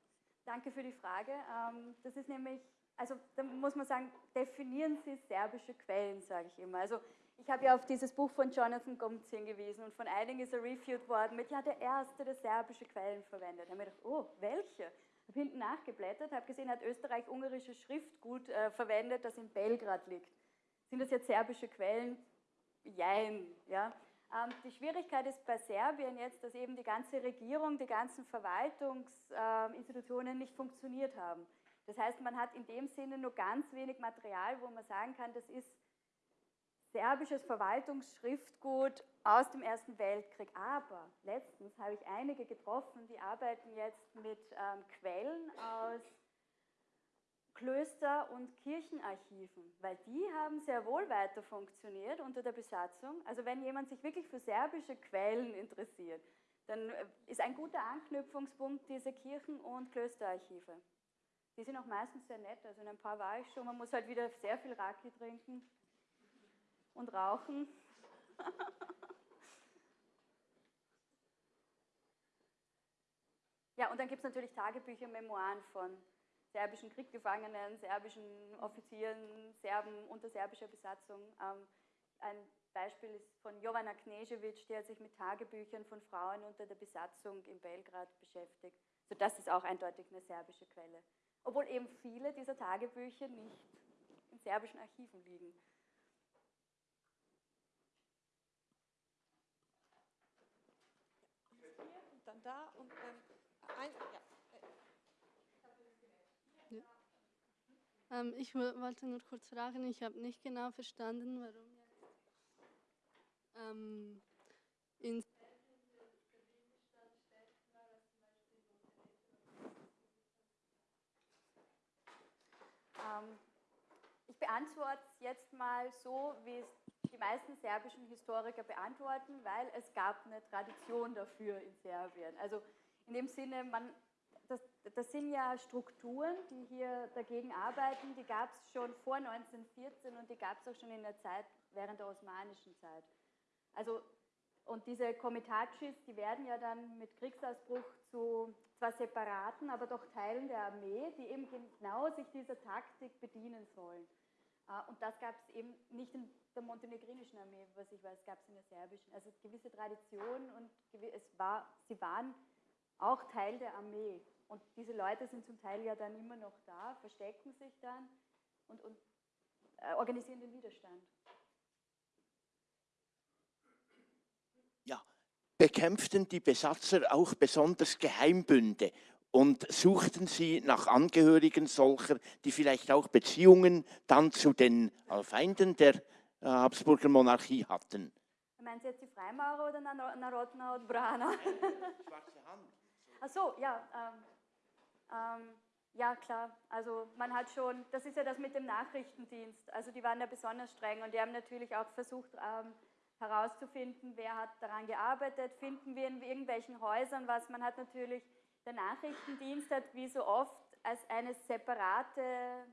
danke für die Frage. Ähm, Das ist nämlich, also da muss man sagen, definieren Sie serbische Quellen, sage ich immer. Also ich habe ja auf dieses Buch von Jonathan Gomez hingewiesen und von einigen ist er reviewed worden mit, ja, der Erste, der serbische Quellen verwendet. Da habe ich gedacht, oh, welche? Habe hinten nachgeblättert, habe gesehen, hat Österreich ungarische Schriftgut äh, verwendet, das in Belgrad liegt. Sind das jetzt serbische Quellen? Jein, ja. Ähm, die Schwierigkeit ist bei Serbien jetzt, dass eben die ganze Regierung, die ganzen Verwaltungsinstitutionen nicht funktioniert haben. Das heißt, man hat in dem Sinne nur ganz wenig Material, wo man sagen kann, das ist serbisches Verwaltungsschriftgut aus dem Ersten Weltkrieg. Aber letztens habe ich einige getroffen, die arbeiten jetzt mit ähm, Quellen aus Klöster- und Kirchenarchiven, weil die haben sehr wohl weiter funktioniert unter der Besatzung. Also wenn jemand sich wirklich für serbische Quellen interessiert, dann äh, ist ein guter Anknüpfungspunkt diese Kirchen- und Klösterarchive. Die sind auch meistens sehr nett, also in ein paar war ich schon. Man muss halt wieder sehr viel Raki trinken und rauchen. ja, und dann gibt es natürlich Tagebücher, Memoiren von serbischen Kriegsgefangenen, serbischen Offizieren, Serben unter serbischer Besatzung. Ähm, ein Beispiel ist von Jovana Knežević, die hat sich mit Tagebüchern von Frauen unter der Besatzung in Belgrad beschäftigt. So, das ist auch eindeutig eine serbische Quelle. Obwohl eben viele dieser Tagebücher nicht in serbischen Archiven liegen. Dann da und ähm, ein, ja. Ähm, ich wo- wollte nur kurz fragen, ich habe nicht genau verstanden, warum jetzt ähm, in Ähm, ich beantworte es jetzt mal so, wie es die meisten serbischen Historiker beantworten, weil es gab eine Tradition dafür in Serbien. Also in dem Sinne, man, das, das sind ja Strukturen, die hier dagegen arbeiten. Die gab es schon vor 1914 und die gab es auch schon in der Zeit während der osmanischen Zeit. Also, und diese Komitachis, die werden ja dann mit Kriegsausbruch zu zwar separaten, aber doch Teilen der Armee, die eben genau sich dieser Taktik bedienen sollen. Äh, und das gab es eben nicht in der montenegrinischen Armee, was ich weiß, gab es in der serbischen. Also gewisse Tradition und es war, sie waren auch Teil der Armee. Und diese Leute sind zum Teil ja dann immer noch da, verstecken sich dann und, und äh, organisieren den Widerstand. Ja, bekämpften die Besatzer auch besonders Geheimbünde und suchten sie nach Angehörigen solcher, die vielleicht auch Beziehungen dann zu den Feinden der äh, Habsburger Monarchie hatten. Meinen Sie jetzt die Freimaurer oder Narodna und Brana? Schwarze Hand. Ach so, ja. Ähm, ähm, ja, klar. Also man hat schon, das ist ja das mit dem Nachrichtendienst. Also die waren ja besonders streng und die haben natürlich auch versucht ähm, herauszufinden, wer hat daran gearbeitet, finden wir in irgendwelchen Häusern was. Man hat natürlich, der Nachrichtendienst hat wie so oft als eine separate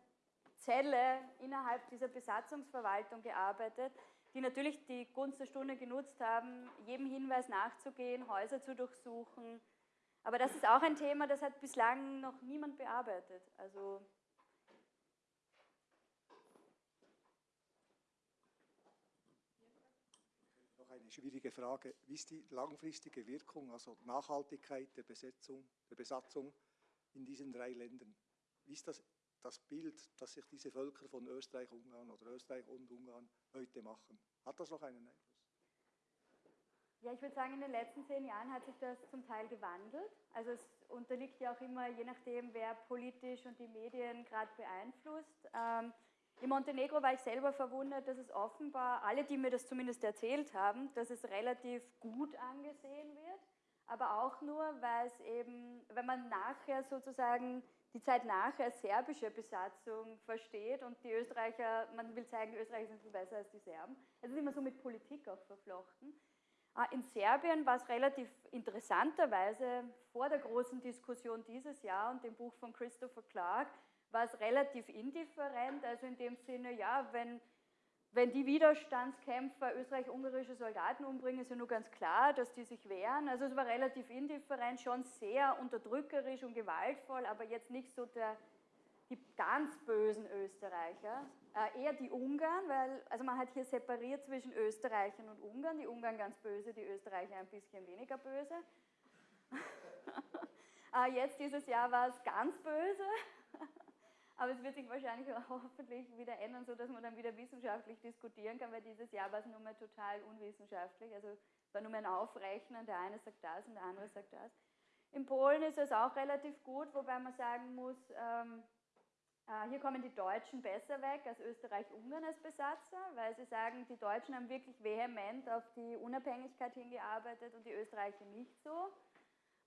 Zelle innerhalb dieser Besatzungsverwaltung gearbeitet, die natürlich die Gunst der Stunde genutzt haben, jedem Hinweis nachzugehen, Häuser zu durchsuchen, aber das ist auch ein Thema, das hat bislang noch niemand bearbeitet. Also Noch eine schwierige Frage. Wie ist die langfristige Wirkung, also Nachhaltigkeit der Besetzung, der Besatzung in diesen drei Ländern? Wie ist das, das Bild, das sich diese Völker von Österreich, Ungarn oder Österreich und Ungarn heute machen? Hat das noch einen Einfluss? Ja, ich würde sagen, in den letzten zehn Jahren hat sich das zum Teil gewandelt. Also es unterliegt ja auch immer, je nachdem, wer politisch und die Medien gerade beeinflusst. Ähm, in Montenegro war ich selber verwundert, dass es offenbar, alle, die mir das zumindest erzählt haben, dass es relativ gut angesehen wird, aber auch nur, weil es eben, wenn man nachher sozusagen die Zeit nachher serbische Besatzung versteht und die Österreicher, man will zeigen, Österreicher sind viel besser als die Serben. Es ist immer so mit Politik auch verflochten. Ah, in Serbien war es relativ interessanterweise vor der großen Diskussion dieses Jahr und dem Buch von Christopher Clark, war es relativ indifferent, also in dem Sinne, ja, wenn, wenn die Widerstandskämpfer österreich-ungarische Soldaten umbringen, ist ja nur ganz klar, dass die sich wehren. Also es war relativ indifferent, schon sehr unterdrückerisch und gewaltvoll, aber jetzt nicht so der, die ganz bösen Österreicher. Äh, eher die Ungarn, weil also man hat hier separiert zwischen Österreichern und Ungarn. Die Ungarn ganz böse, die Österreicher ein bisschen weniger böse. äh, jetzt dieses Jahr war es ganz böse. Aber es wird sich wahrscheinlich hoffentlich wieder ändern, sodass man dann wieder wissenschaftlich diskutieren kann, weil dieses Jahr war es nur mehr total unwissenschaftlich. Also war nur mehr ein Aufrechnen, der eine sagt das und der andere sagt das. In Polen ist es auch relativ gut, wobei man sagen muss, ähm, äh, hier kommen die Deutschen besser weg als Österreich-Ungarn als Besatzer, weil sie sagen, die Deutschen haben wirklich vehement auf die Unabhängigkeit hingearbeitet und die Österreicher nicht so.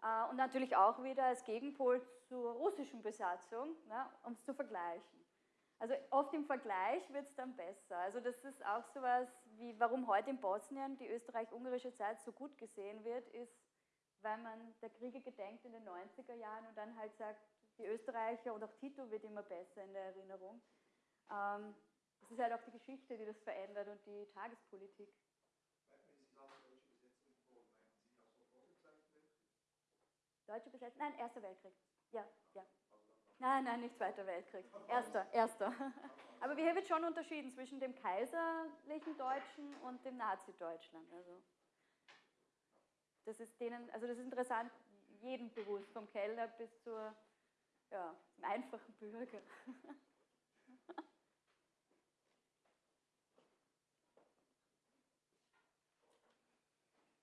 Äh, und natürlich auch wieder als Gegenpol zur russischen Besatzung, ne, um es zu vergleichen. Also oft im Vergleich wird es dann besser. Also das ist auch so etwas, wie warum heute in Bosnien die österreich-ungarische Zeit so gut gesehen wird, ist, weil man der Kriege gedenkt in den 90er Jahren und dann halt sagt, die Österreicher und auch Tito wird immer besser in der Erinnerung. Ähm, es ist halt auch die Geschichte, die das verändert und die Tagespolitik. Deutsche Besetzung? Nein, Erster Weltkrieg. Ja, ja. Nein, nein, nicht Zweiter Weltkrieg. Erster, Erster. Aber hier wird schon unterschieden zwischen dem kaiserlichen Deutschen und dem Nazi-Deutschland. Also das ist denen, also das ist interessant, jedem bewusst, vom Kellner bis zur ja, zum einfachen Bürger.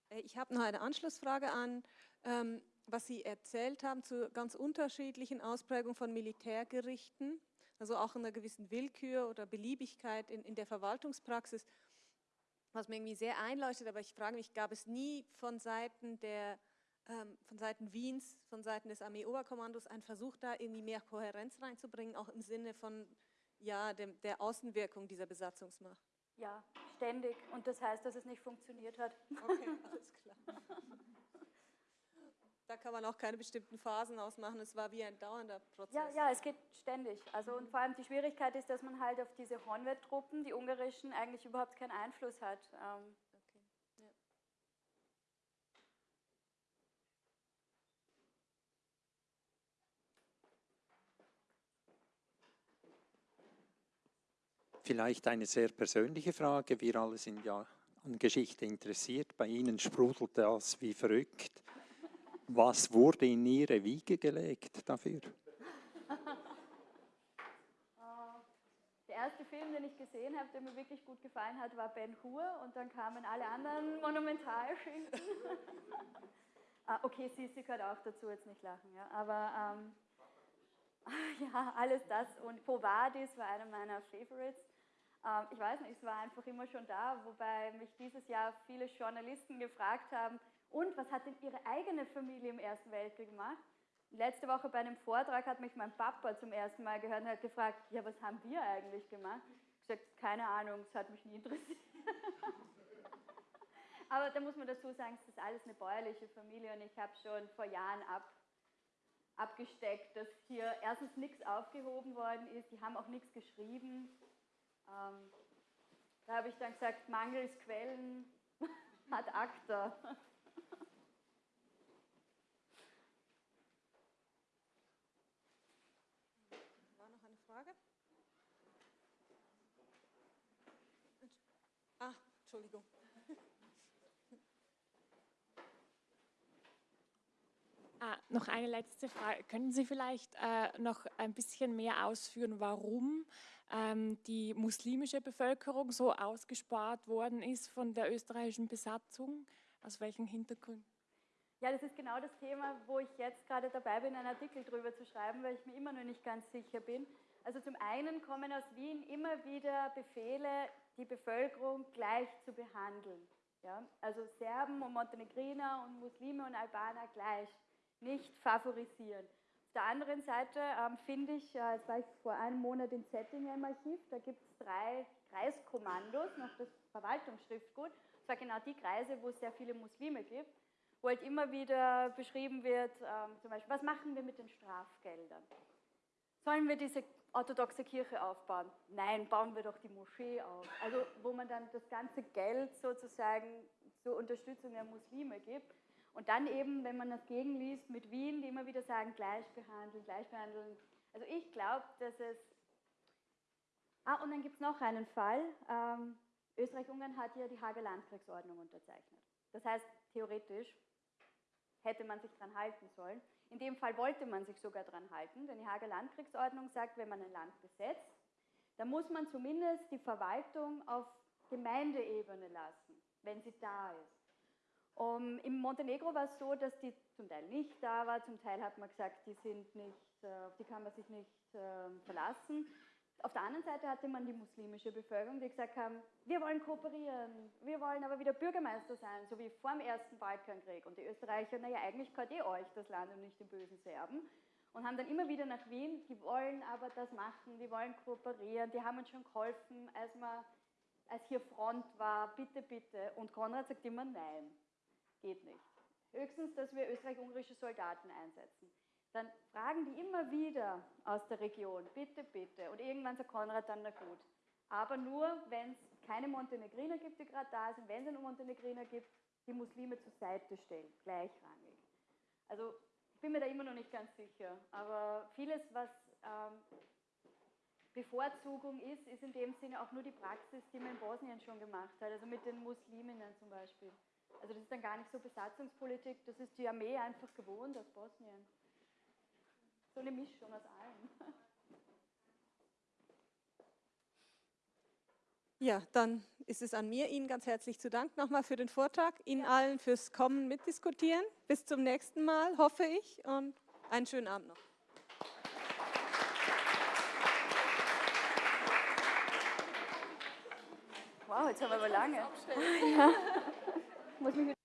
Äh, ich habe noch eine Anschlussfrage an, ähm, was Sie erzählt haben zu ganz unterschiedlichen Ausprägungen von Militärgerichten, also auch einer gewissen Willkür oder Beliebigkeit in, in der Verwaltungspraxis, was mir irgendwie sehr einleuchtet, aber ich frage mich, gab es nie von Seiten der von Seiten Wiens, von Seiten des Armeeoberkommandos ein Versuch da irgendwie mehr Kohärenz reinzubringen, auch im Sinne von ja, dem, der Außenwirkung dieser Besatzungsmacht? Ja, ständig. Und das heißt, dass es nicht funktioniert hat. Okay, alles klar. Da kann man auch keine bestimmten Phasen ausmachen. Es war wie ein dauernder Prozess. Ja, ja, es geht ständig. Also und vor allem die Schwierigkeit ist, dass man halt auf diese Hornwett-Truppen, die ungarischen, eigentlich überhaupt keinen Einfluss hat. Vielleicht eine sehr persönliche Frage. Wir alle sind ja an Geschichte interessiert. Bei Ihnen sprudelt das wie verrückt. Was wurde in Ihre Wiege gelegt dafür? Der erste Film, den ich gesehen habe, der mir wirklich gut gefallen hat, war Ben Hur und dann kamen alle anderen Monumentalschinken. ah, okay, Sissi gehört auch dazu, jetzt nicht lachen, ja. Aber ähm, ja, alles das und Po Vadis war einer meiner Favorites. Ähm, ich weiß nicht, es war einfach immer schon da, wobei mich dieses Jahr viele Journalisten gefragt haben, und was hat denn Ihre eigene Familie im Ersten Weltkrieg gemacht? Letzte Woche bei einem Vortrag hat mich mein Papa zum ersten Mal gehört und hat gefragt, ja, was haben wir eigentlich gemacht? Ich habe gesagt, keine Ahnung, es hat mich nie interessiert. Aber da muss man dazu sagen, es ist alles eine bäuerliche Familie und ich habe schon vor Jahren ab, abgesteckt, dass hier erstens nichts aufgehoben worden ist, die haben auch nichts geschrieben. Ähm, da habe ich dann gesagt, mangels Quellen hat ACTA. War noch eine Frage? Ah, Entschuldigung. Ah, noch eine letzte Frage. Können Sie vielleicht äh, noch ein bisschen mehr ausführen, warum ähm, die muslimische Bevölkerung so ausgespart worden ist von der österreichischen Besatzung? Aus welchen Hintergründen? Ja, das ist genau das Thema, wo ich jetzt gerade dabei bin, einen Artikel drüber zu schreiben, weil ich mir immer noch nicht ganz sicher bin. Also zum einen kommen aus Wien immer wieder Befehle, die Bevölkerung gleich zu behandeln. Ja? Also Serben und Montenegriner und Muslime und Albaner gleich, nicht favorisieren. Auf der anderen Seite ähm, finde ich, äh, jetzt war ich vor einem Monat in Zettingen im Archiv, da gibt es drei Kreiskommandos nach das Verwaltungsschriftgut. Das war genau die Kreise, wo es sehr viele Muslime gibt wo halt immer wieder beschrieben wird, ähm, zum Beispiel, was machen wir mit den Strafgeldern? Sollen wir diese orthodoxe Kirche aufbauen? Nein, bauen wir doch die Moschee auf. Also wo man dann das ganze Geld sozusagen zur Unterstützung der Muslime gibt. Und dann eben, wenn man das gegenliest mit Wien, die immer wieder sagen, gleich behandeln, gleich behandeln. Also ich glaube, dass es... Ah, und dann gibt es noch einen Fall. Ähm, Österreich-Ungarn hat ja die Hager Landkriegsordnung unterzeichnet. Das heißt, theoretisch hätte man sich daran halten sollen. In dem Fall wollte man sich sogar daran halten, denn die Hager Landkriegsordnung sagt, wenn man ein Land besetzt, dann muss man zumindest die Verwaltung auf Gemeindeebene lassen, wenn sie da ist. Um, Im Montenegro war es so, dass die zum Teil nicht da war, zum Teil hat man gesagt, die sind nicht, äh, auf die kann man sich nicht äh, verlassen. Auf der anderen Seite hatte man die muslimische Bevölkerung, die gesagt haben, wir wollen kooperieren, wir wollen aber wieder Bürgermeister sein, so wie vor dem Ersten Balkankrieg. Und die Österreicher, naja, eigentlich gehört eh euch das Land und nicht den bösen Serben. Und haben dann immer wieder nach Wien, die wollen aber das machen, die wollen kooperieren, die haben uns schon geholfen, als, man, als hier Front war, bitte, bitte. Und Konrad sagt immer, nein, geht nicht. Höchstens, dass wir österreich-ungarische Soldaten einsetzen dann fragen die immer wieder aus der Region, bitte, bitte. Und irgendwann sagt Konrad dann, na gut. Aber nur, wenn es keine Montenegriner gibt, die gerade da sind, wenn es einen Montenegriner gibt, die Muslime zur Seite stellen, gleichrangig. Also ich bin mir da immer noch nicht ganz sicher. Aber vieles, was ähm, Bevorzugung ist, ist in dem Sinne auch nur die Praxis, die man in Bosnien schon gemacht hat, also mit den Musliminnen zum Beispiel. Also das ist dann gar nicht so Besatzungspolitik, das ist die Armee einfach gewohnt aus Bosnien so eine Mischung aus allem. Ja, dann ist es an mir, Ihnen ganz herzlich zu danken nochmal für den Vortrag, Ihnen ja. allen fürs Kommen mitdiskutieren. Bis zum nächsten Mal, hoffe ich, und einen schönen Abend noch. Wow, jetzt haben wir aber lange. Ja. Muss mich